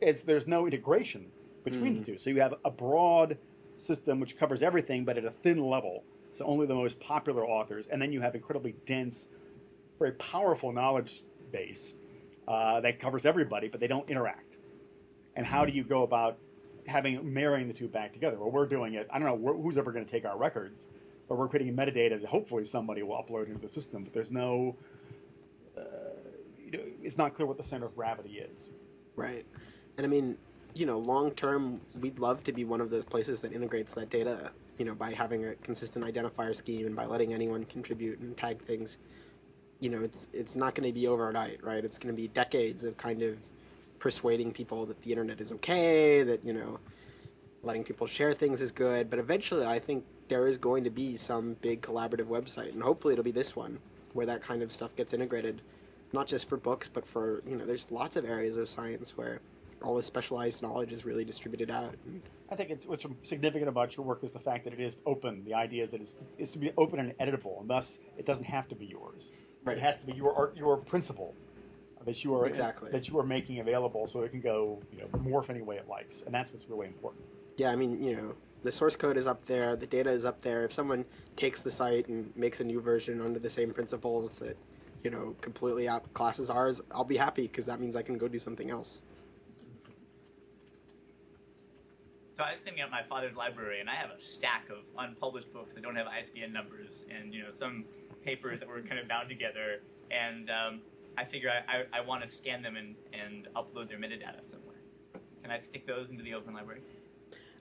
it's there's no integration between the two. So you have a broad system which covers everything, but at a thin level. So only the most popular authors, and then you have incredibly dense, very powerful knowledge base uh, that covers everybody, but they don't interact. And how do you go about having marrying the two back together? Well, we're doing it. I don't know who's ever going to take our records, but we're creating metadata that hopefully somebody will upload into the system. But there's no, uh, you know, it's not clear what the center of gravity is. Right. And I mean, you know, long term, we'd love to be one of those places that integrates that data, you know, by having a consistent identifier scheme and by letting anyone contribute and tag things. You know, it's it's not going to be overnight, right? It's going to be decades of kind of persuading people that the internet is okay, that, you know, letting people share things is good, but eventually I think there is going to be some big collaborative website and hopefully it'll be this one where that kind of stuff gets integrated not just for books but for, you know, there's lots of areas of science where all this specialized knowledge is really distributed out. I think it's what's significant about your work is the fact that it is open. The idea is that it's, it's to be open and editable, and thus it doesn't have to be yours. Right. It has to be your your principle that you are Exactly. that you are making available, so it can go you know morph any way it likes, and that's what's really important. yeah, I mean, you know, the source code is up there, the data is up there. If someone takes the site and makes a new version under the same principles that, you know, completely outclasses ours, I'll be happy because that means I can go do something else. So I was thinking at my father's library, and I have a stack of unpublished books that don't have ISBN numbers, and you know some papers that were kind of bound together. And um, I figure I, I, I want to scan them and, and upload their metadata somewhere. can I stick those into the open library?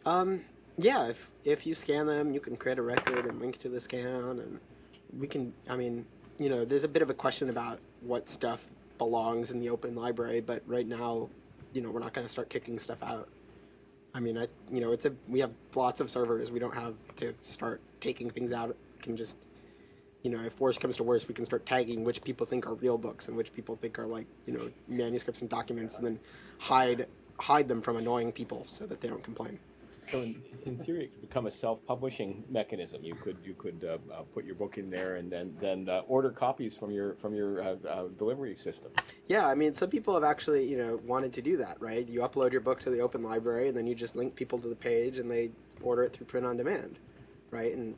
Um, yeah, if if you scan them, you can create a record and link to the scan, and we can. I mean, you know, there's a bit of a question about what stuff belongs in the open library, but right now, you know, we're not going to start kicking stuff out. I mean, I you know, it's a we have lots of servers. We don't have to start taking things out. We can just, you know, if worse comes to worse, we can start tagging which people think are real books and which people think are like you know manuscripts and documents, and then hide hide them from annoying people so that they don't complain. So in, in theory, it could become a self-publishing mechanism. You could you could uh, uh, put your book in there and then then uh, order copies from your from your uh, uh, delivery system. Yeah, I mean, some people have actually, you know, wanted to do that, right? You upload your book to the open library, and then you just link people to the page, and they order it through print on demand, right? And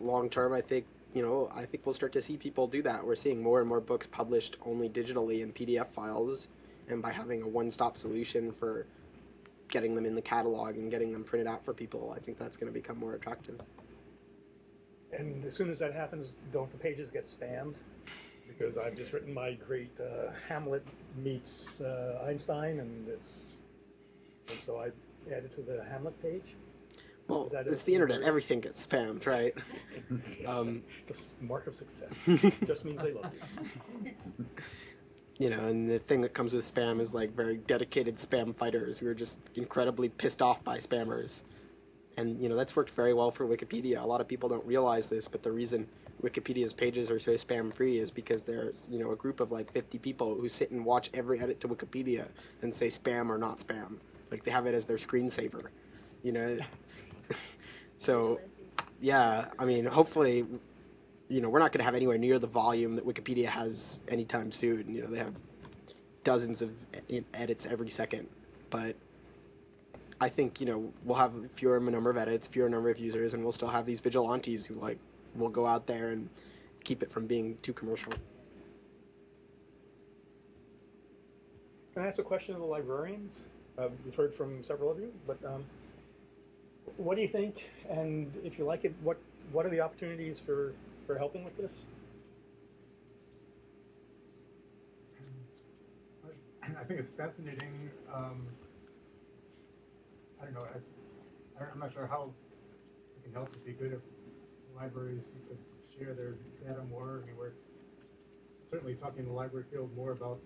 long term, I think, you know, I think we'll start to see people do that. We're seeing more and more books published only digitally in PDF files, and by having a one-stop solution for getting them in the catalog and getting them printed out for people, I think that's going to become more attractive. And as soon as that happens, don't the pages get spammed? Because I've just written my great uh, Hamlet meets uh, Einstein, and it's and so I added to the Hamlet page. Well, Is that it's it? the internet; everything gets spammed, right? [LAUGHS] Um, the mark of success [LAUGHS] just means they love you. [LAUGHS] you know, and the thing that comes with spam is like very dedicated spam fighters who are just incredibly pissed off by spammers. And you know, that's worked very well for Wikipedia. A lot of people don't realize this, but the reason Wikipedia's pages are so spam free is because there's, you know, a group of like 50 people who sit and watch every edit to Wikipedia and say spam or not spam. Like they have it as their screensaver. You know. [LAUGHS] so yeah, I mean, hopefully you know, we're not going to have anywhere near the volume that Wikipedia has anytime soon. You know, they have dozens of edits every second, but I think you know we'll have fewer number of edits, fewer number of users, and we'll still have these vigilantes who like will go out there and keep it from being too commercial. Can I ask a question of the librarians? Uh, we've heard from several of you, but um, what do you think? And if you like it, what what are the opportunities for for helping with this? I think it's fascinating. Um, I don't know. I, I'm not sure how it can help. It'd be good if libraries could share their data more. I mean, we're certainly talking in the library field more about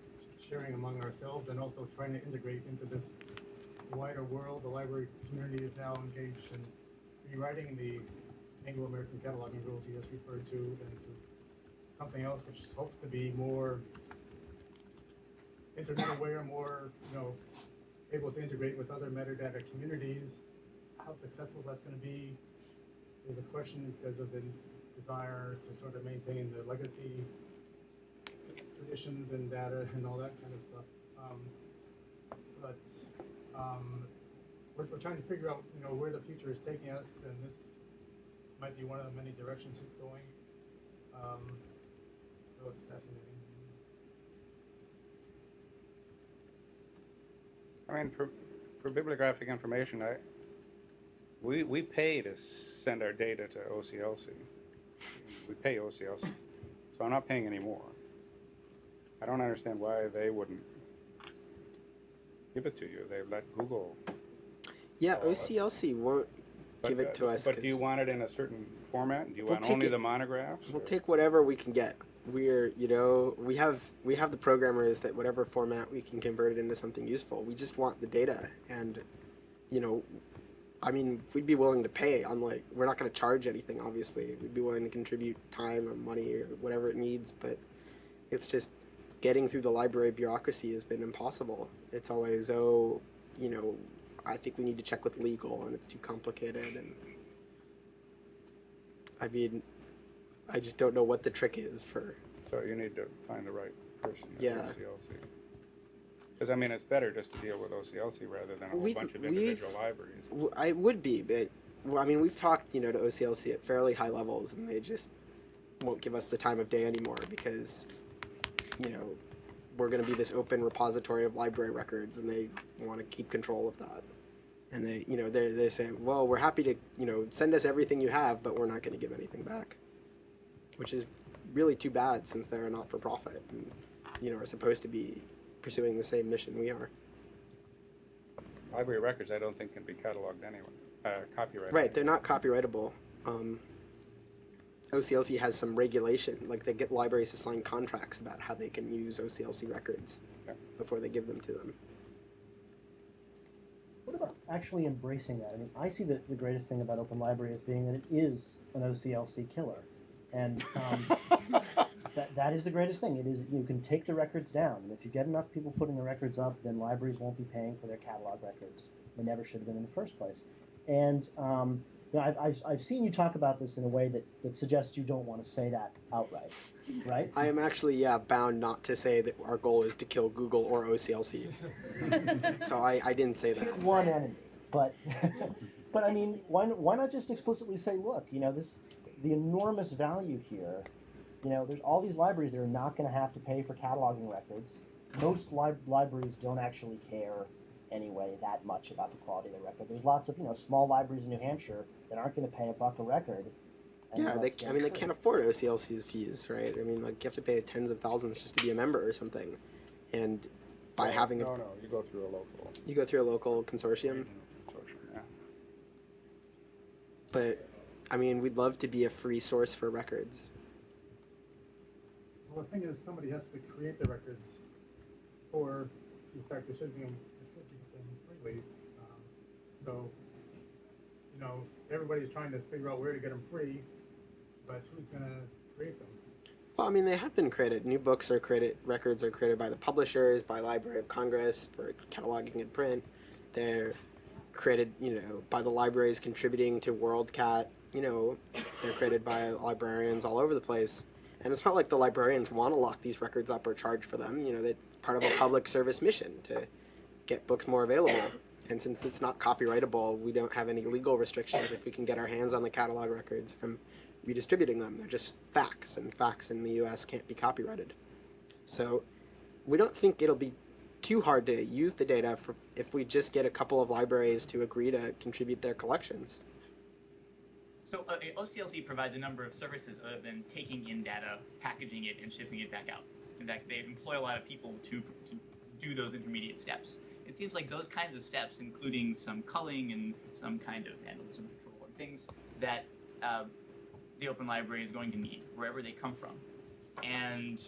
sharing among ourselves and also trying to integrate into this wider world. The library community is now engaged in rewriting the Anglo-American cataloging rules you just referred to and to something else which is hoped to be more internet aware, more, you know, able to integrate with other metadata communities. How successful that's going to be is a question because of the desire to sort of maintain the legacy traditions and data and all that kind of stuff. Um, but um, we're, we're trying to figure out, you know, where the future is taking us, and this might be one of the many directions it's going. Um, so it's fascinating. I mean, for, for bibliographic information, I, we, we pay to send our data to OCLC. We pay OCLC, so I'm not paying any more. I don't understand why they wouldn't give it to you. They let Google. Yeah, OCLC won't but, give uh, it to us. But do you 'cause want it in a certain format? Do you We'll want take only it- the monographs? We'll or- take whatever we can get. We're, you know, we have we have the programmers that whatever format we can convert it into something useful. We just want the data, and you know, I mean, we'd be willing to pay. Unlike, we're not going to charge anything. Obviously, we'd be willing to contribute time or money or whatever it needs. But it's just getting through the library bureaucracy has been impossible. It's always, oh, you know, I think we need to check with legal, and it's too complicated. And I mean, I just don't know what the trick is for. So you need to find the right person at Yeah. OCLC. Because I mean, it's better just to deal with OCLC rather than a whole We've- bunch of individual libraries. I would be, but well, I mean, we've talked, you know, to OCLC at fairly high levels, and they just won't give us the time of day anymore because, you know, we're going to be this open repository of library records, and they want to keep control of that. And they, you know, they they say, well, we're happy to, you know, send us everything you have, but we're not going to give anything back, which is really too bad since they're a not-for-profit and, you know, are supposed to be pursuing the same mission we are. Library records, I don't think can be cataloged anyway, uh, copyrighted. Right, they're not copyrightable. Um, OCLC has some regulation, like they get libraries to sign contracts about how they can use OCLC records Yeah. before they give them to them. What about actually embracing that? I mean, I see the, the greatest thing about Open Library as being that it is an OCLC killer. And um, [LAUGHS] that, that is the greatest thing. It is you can take the records down. And if you get enough people putting the records up, then libraries won't be paying for their catalog records. They never should have been in the first place. And um, you know, I've, I've, I've seen you talk about this in a way that, that suggests you don't want to say that outright, right? I am actually, yeah, bound not to say that our goal is to kill Google or OCLC. [LAUGHS] so I, I didn't say that. one enemy. But [LAUGHS] but I mean, why why not just explicitly say, look, you know, this the enormous value here. You know, there's all these libraries that are not going to have to pay for cataloging records. Most li- libraries don't actually care anyway that much about the quality of the record. There's lots of you know small libraries in New Hampshire that aren't going to pay a buck a record. and Yeah, they, I mean, they can't afford OCLC's fees, right? I mean, like, you have to pay tens of thousands just to be a member or something. And by No, having a, No, no, you go through a local you go through a local consortium, consortium, yeah. but I mean, we'd love to be a free source for records. Well, the thing is, somebody has to create the records, or you start distributing them, distributing freely. Um, so, you know, everybody's trying to figure out where to get them free, but who's gonna create them? Well, I mean, they have been created. New books are created, records are created by the publishers, by Library of Congress for cataloging and print. They're created, you know, by the libraries contributing to WorldCat. You know, they're created by librarians all over the place. And it's not like the librarians want to lock these records up or charge for them. You know, that's part of a public service mission to get books more available. And since it's not copyrightable, we don't have any legal restrictions if we can get our hands on the catalog records from redistributing them. They're just facts, and facts in the U.S. can't be copyrighted. So we don't think it'll be too hard to use the data for if we just get a couple of libraries to agree to contribute their collections. So uh, OCLC provides a number of services other than taking in data, packaging it, and shipping it back out. In fact, they employ a lot of people to, to do those intermediate steps. It seems like those kinds of steps, including some culling and some kind of vandalism control and things that uh, the Open Library is going to need wherever they come from. And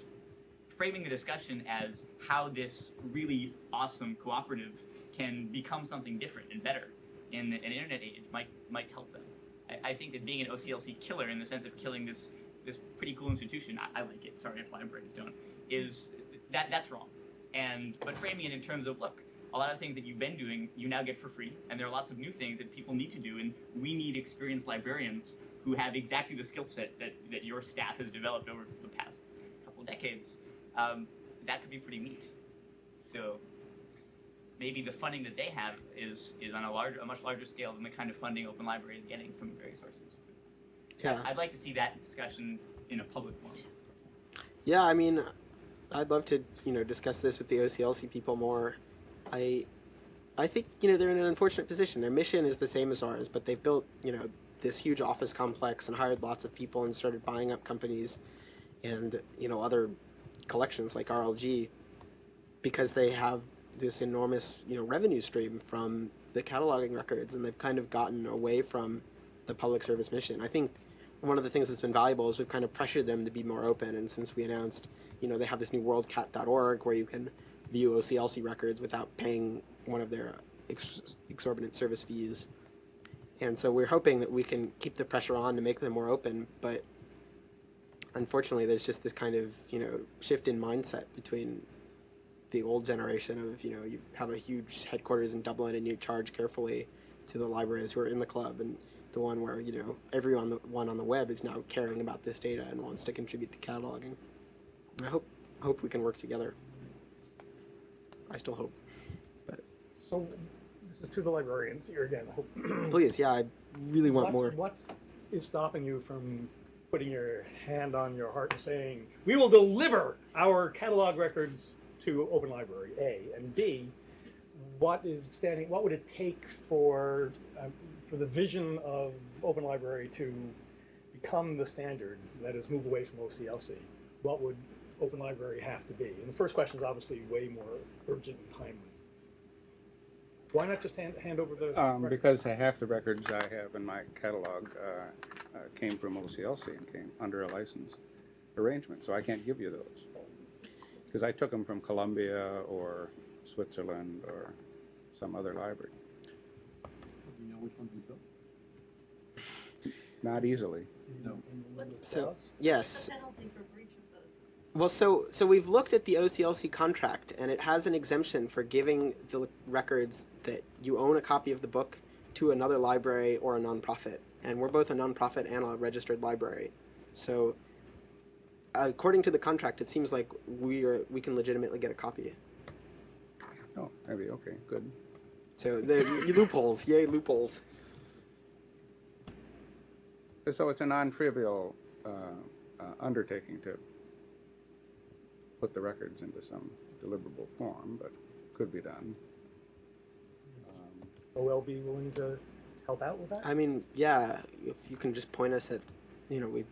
framing the discussion as how this really awesome cooperative can become something different and better in an internet age might might help them. I, I think that being an OCLC killer in the sense of killing this this pretty cool institution, I, I like it. Sorry if libraries don't. Is that that's wrong. And but framing it in terms of look, a lot of things that you've been doing, you now get for free, and there are lots of new things that people need to do, and we need experienced librarians who have exactly the skill set that, that your staff has developed over the past couple decades. Um, that could be pretty neat. So maybe the funding that they have is is on a large, a much larger scale than the kind of funding Open Library is getting from various sources. Yeah. I'd like to see that discussion in a public forum. Yeah, I mean, I'd love to, you know, discuss this with the OCLC people more. I, I think, you know, they're in an unfortunate position. Their mission is the same as ours, but they've built, you know, this huge office complex and hired lots of people and started buying up companies and, you know, other collections like RLG because they have this enormous, you know, revenue stream from the cataloging records and they've kind of gotten away from the public service mission. I think one of the things that's been valuable is we've kind of pressured them to be more open. And since we announced, you know, they have this new worldcat.org where you can view OCLC records without paying one of their ex- exorbitant service fees. And so we're hoping that we can keep the pressure on to make them more open. But unfortunately, there's just this kind of, you know, shift in mindset between the old generation of, you know, you have a huge headquarters in Dublin and you charge carefully to the libraries who are in the club and the one where you know everyone the one on the web is now caring about this data and wants to contribute to cataloging. I hope hope we can work together. I still hope. But So, this is to the librarians here again. I hope- [CLEARS THROAT] Please, yeah, I really want What- more. What is stopping you from putting your hand on your heart and saying, we will deliver our catalog records to Open Library, A, and B, what is standing, what would it take for, um, for the vision of Open Library to become the standard, that is move away from OCLC? What would Open Library have to be? And the first question is obviously way more urgent and timely. Why not just hand, hand over the? Um, records? because half the records I have in my catalog, uh, uh, came from OCLC and came under a license arrangement, so I can't give you those. Because I took them from Columbia or Switzerland or some other library, Do you know which ones you took? not easily. No. So yes, The penalty for breach of those. Well, so so we've looked at the OCLC contract, and it has an exemption for giving the records that you own a copy of the book to another library or a nonprofit. And we're both a nonprofit and a registered library, so according to the contract, it seems like we are we can legitimately get a copy. Oh, maybe, okay, good. So the loopholes, yay loopholes. So it's a non-trivial uh, uh, undertaking to put the records into some deliverable form, but could be done. Um, OL be willing to help out with that? I mean, yeah, if you can just point us at, you know, we.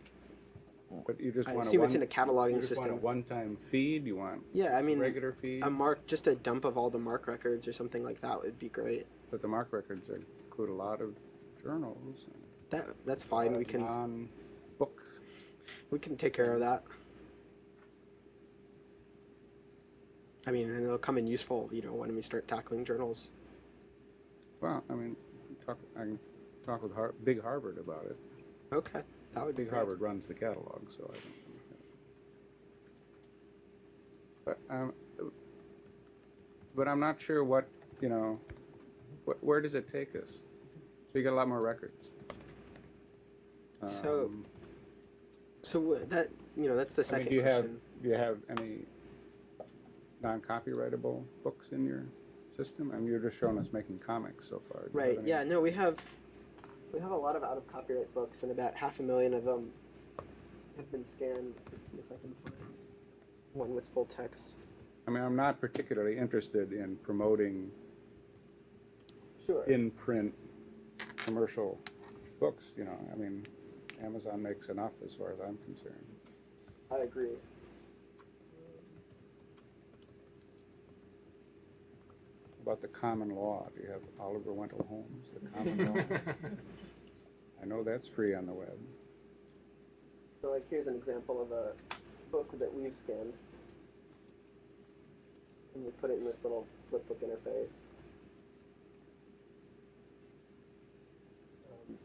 But you just I want a assume it's in a cataloging You just want a system. one-time feed, you want Yeah, I mean, regular feed? a MARC, just a dump of all the MARC records or something like that would be great. But the MARC records include a lot of journals. That that's fine. We can Non-book, we can take care of that. I mean, and it'll come in useful, you know, when we start tackling journals. well, I mean, talk, I can talk with Har- Big Harvard about it. Okay, that would be Big great. Harvard runs the catalog, so I don't. But, um, but I'm not sure what, you know, wh- where does it take us? So you get a lot more records. So, Um, So wha- that you know, that's the I second mean, do you have, do you have any non-copyrightable books in your system? I mean, you're just showing us making comics so far. Do you have Right. any- Yeah. No, we have we have a lot of out of copyright books, and about half a million of them have been scanned. Let's see if I can find one with full text. I mean, I'm not particularly interested in promoting Sure. in-print commercial books, you know, I mean, Amazon makes enough as far as I'm concerned. I agree. About the common law, do you have Oliver Wendell Holmes, the common law? [LAUGHS] I know that's free on the web. So like here's an example of a book that we've scanned. And we put it in this little flipbook interface. Um,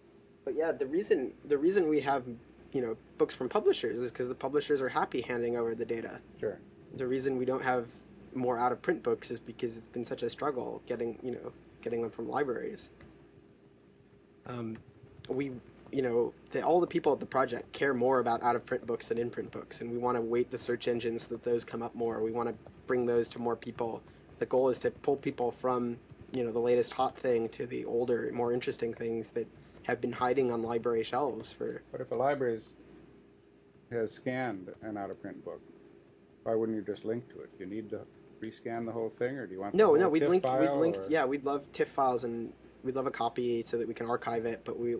but yeah, the reason the reason we have you know books from publishers is because the publishers are happy handing over the data. Sure. The reason we don't have more out of print books is because it's been such a struggle getting you know getting them from libraries. Um, we you know, the, all the people at the project care more about out of print books than in print books, and we want to weight the search engines so that those come up more. We want to bring those to more people. The goal is to pull people from, you know, the latest hot thing to the older, more interesting things that have been hiding on library shelves for. But if a library has scanned an out-of-print book, why wouldn't you just link to it? Do you need to rescan the whole thing, or do you want No, no, we'd TIFF link, we'd linked, or- yeah, we'd love TIFF files and we'd love a copy so that we can archive it. But we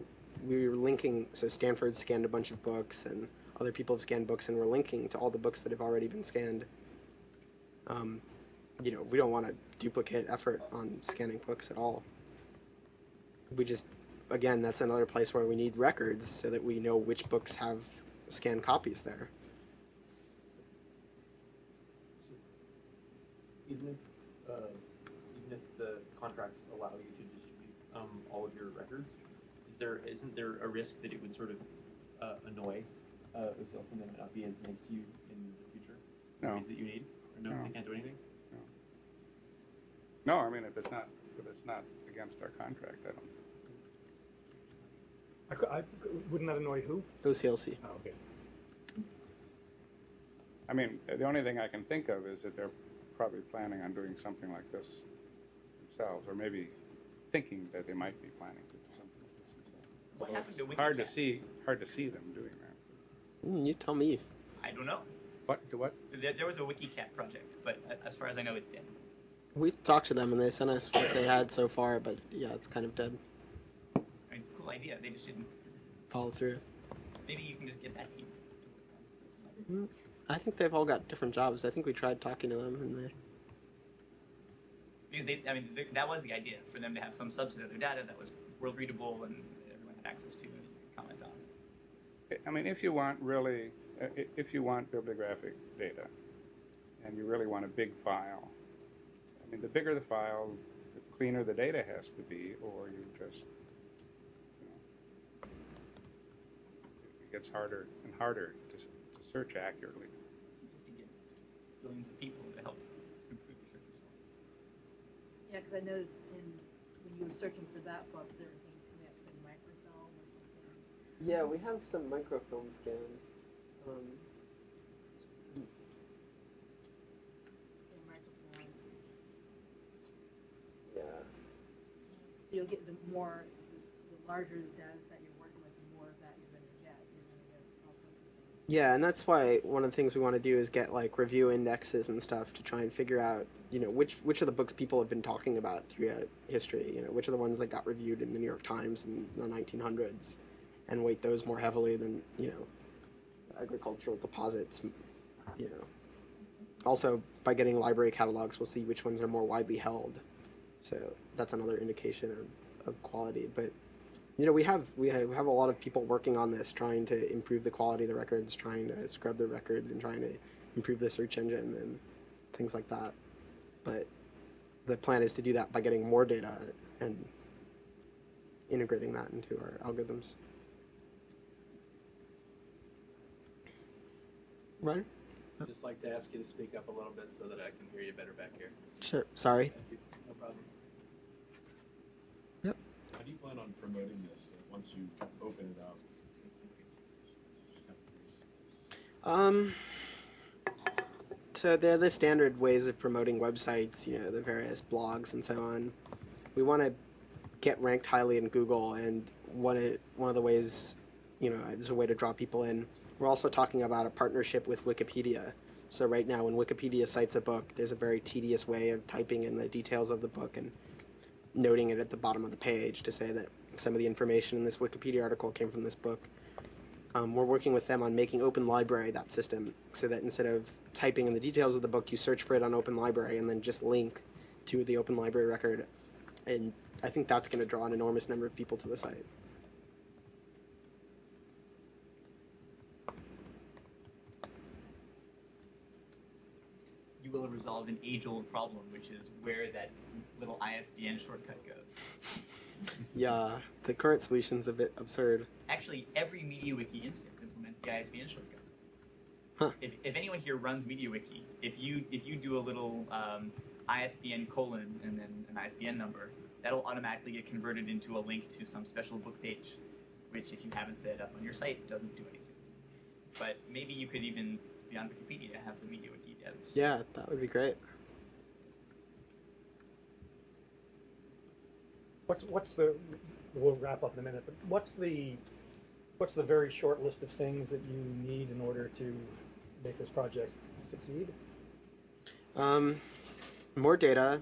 we were linking, so Stanford scanned a bunch of books and other people have scanned books, and we're linking to all the books that have already been scanned. Um, you know, we don't want to duplicate effort on scanning books at all. We just, again, that's another place where we need records so that we know which books have scanned copies there. Even if, uh, even if the contracts allow you to distribute, um, all of your records, is there, isn't there a risk that it would sort of, uh, annoy, uh, OCLC and then not be as nice to you in the future? No. Ways that you need, or no, No. they can't do anything? No, I mean, if it's not, if it's not against our contract, I don't. I, cou- I, wouldn't that annoy who? OCLC. Oh, okay. I mean, the only thing I can think of is that they're probably planning on doing something like this themselves, or maybe thinking that they might be planning to do something like this themselves. What happened to WikiCat? Hard to see, hard to see them doing that. Mm, you tell me. I don't know. What, to what? There, there was a WikiCat project, but a- as far as I know, it's dead. We talked to them and they sent us what they had so far, but yeah, it's kind of dead. I mean, it's a cool idea. They just didn't. Follow through. Maybe you can just get that team. Mm, I think they've all got different jobs. I think we tried talking to them and they. because they, I mean, th- that was the idea for them to have some subset of their data that was world readable and everyone had access to and could comment on. I mean, if you want really, uh, if you want bibliographic data, and you really want a big file, I mean, the bigger the file, the cleaner the data has to be, or you just, you know, it gets harder and harder to, to search accurately. To get billions of people to help improve the search results. Yeah, because I noticed in, when you were searching for that book, there were things coming up in microfilm or something. Yeah, we have some microfilm scans. Um, yeah. So you'll get the more, the larger the data set you're working with, the more of that you're gonna get. You're gonna get all sorts of things. Yeah, and that's why one of the things we want to do is get like review indexes and stuff to try and figure out, you know, which which of the books people have been talking about throughout history. You know, which are the ones that got reviewed in the New York Times in the 1900s, and weight those more heavily than you know, agricultural deposits. You know, also by getting library catalogs, we'll see which ones are more widely held. So that's another indication of, of quality. But you know, we have we have, we have a lot of people working on this, trying to improve the quality of the records, trying to scrub the records, and trying to improve the search engine and things like that. But the plan is to do that by getting more data and integrating that into our algorithms. Right? I'd just like to ask you to speak up a little bit so that I can hear you better back here. Sure. Sorry. Thank you. No problem. Yep. How do you plan on promoting this once you open it up? Um, so they're the standard ways of promoting websites, you know, the various blogs and so on. We want to get ranked highly in Google, and one of, one of the ways, you know, there's a way to draw people in. We're also talking about a partnership with Wikipedia. So right now, when Wikipedia cites a book, there's a very tedious way of typing in the details of the book and noting it at the bottom of the page to say that some of the information in this Wikipedia article came from this book. Um, we're working with them on making Open Library that system so that instead of typing in the details of the book, you search for it on Open Library and then just link to the Open Library record. And I think that's going to draw an enormous number of people to the site. You will have resolved an age-old problem, which is where that little ISBN shortcut goes. Yeah, the current solution's a bit absurd. Actually, every MediaWiki instance implements the ISBN shortcut. Huh. If, if anyone here runs MediaWiki, if you if you do a little um, ISBN colon and then an ISBN number, that'll automatically get converted into a link to some special book page, which if you haven't set it up on your site, doesn't do anything. But maybe you could even beyond Wikipedia have the MediaWiki Yeah, that would be great. What's, what's the, we'll wrap up in a minute, but what's the, what's the very short list of things that you need in order to make this project succeed? Um, more data,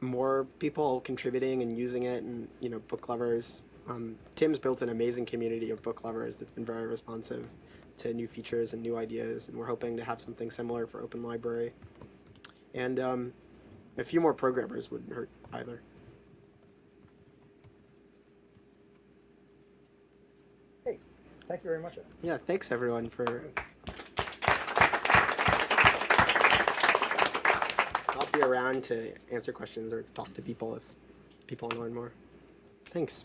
more people contributing and using it, and you know, book lovers. Um, Tim's built an amazing community of book lovers that's been very responsive to new features and new ideas, and we're hoping to have something similar for Open Library. And um, a few more programmers wouldn't hurt either. Hey, thank you very much. Yeah, thanks everyone for. I'll be around to answer questions or talk to people if people want to learn more. Thanks.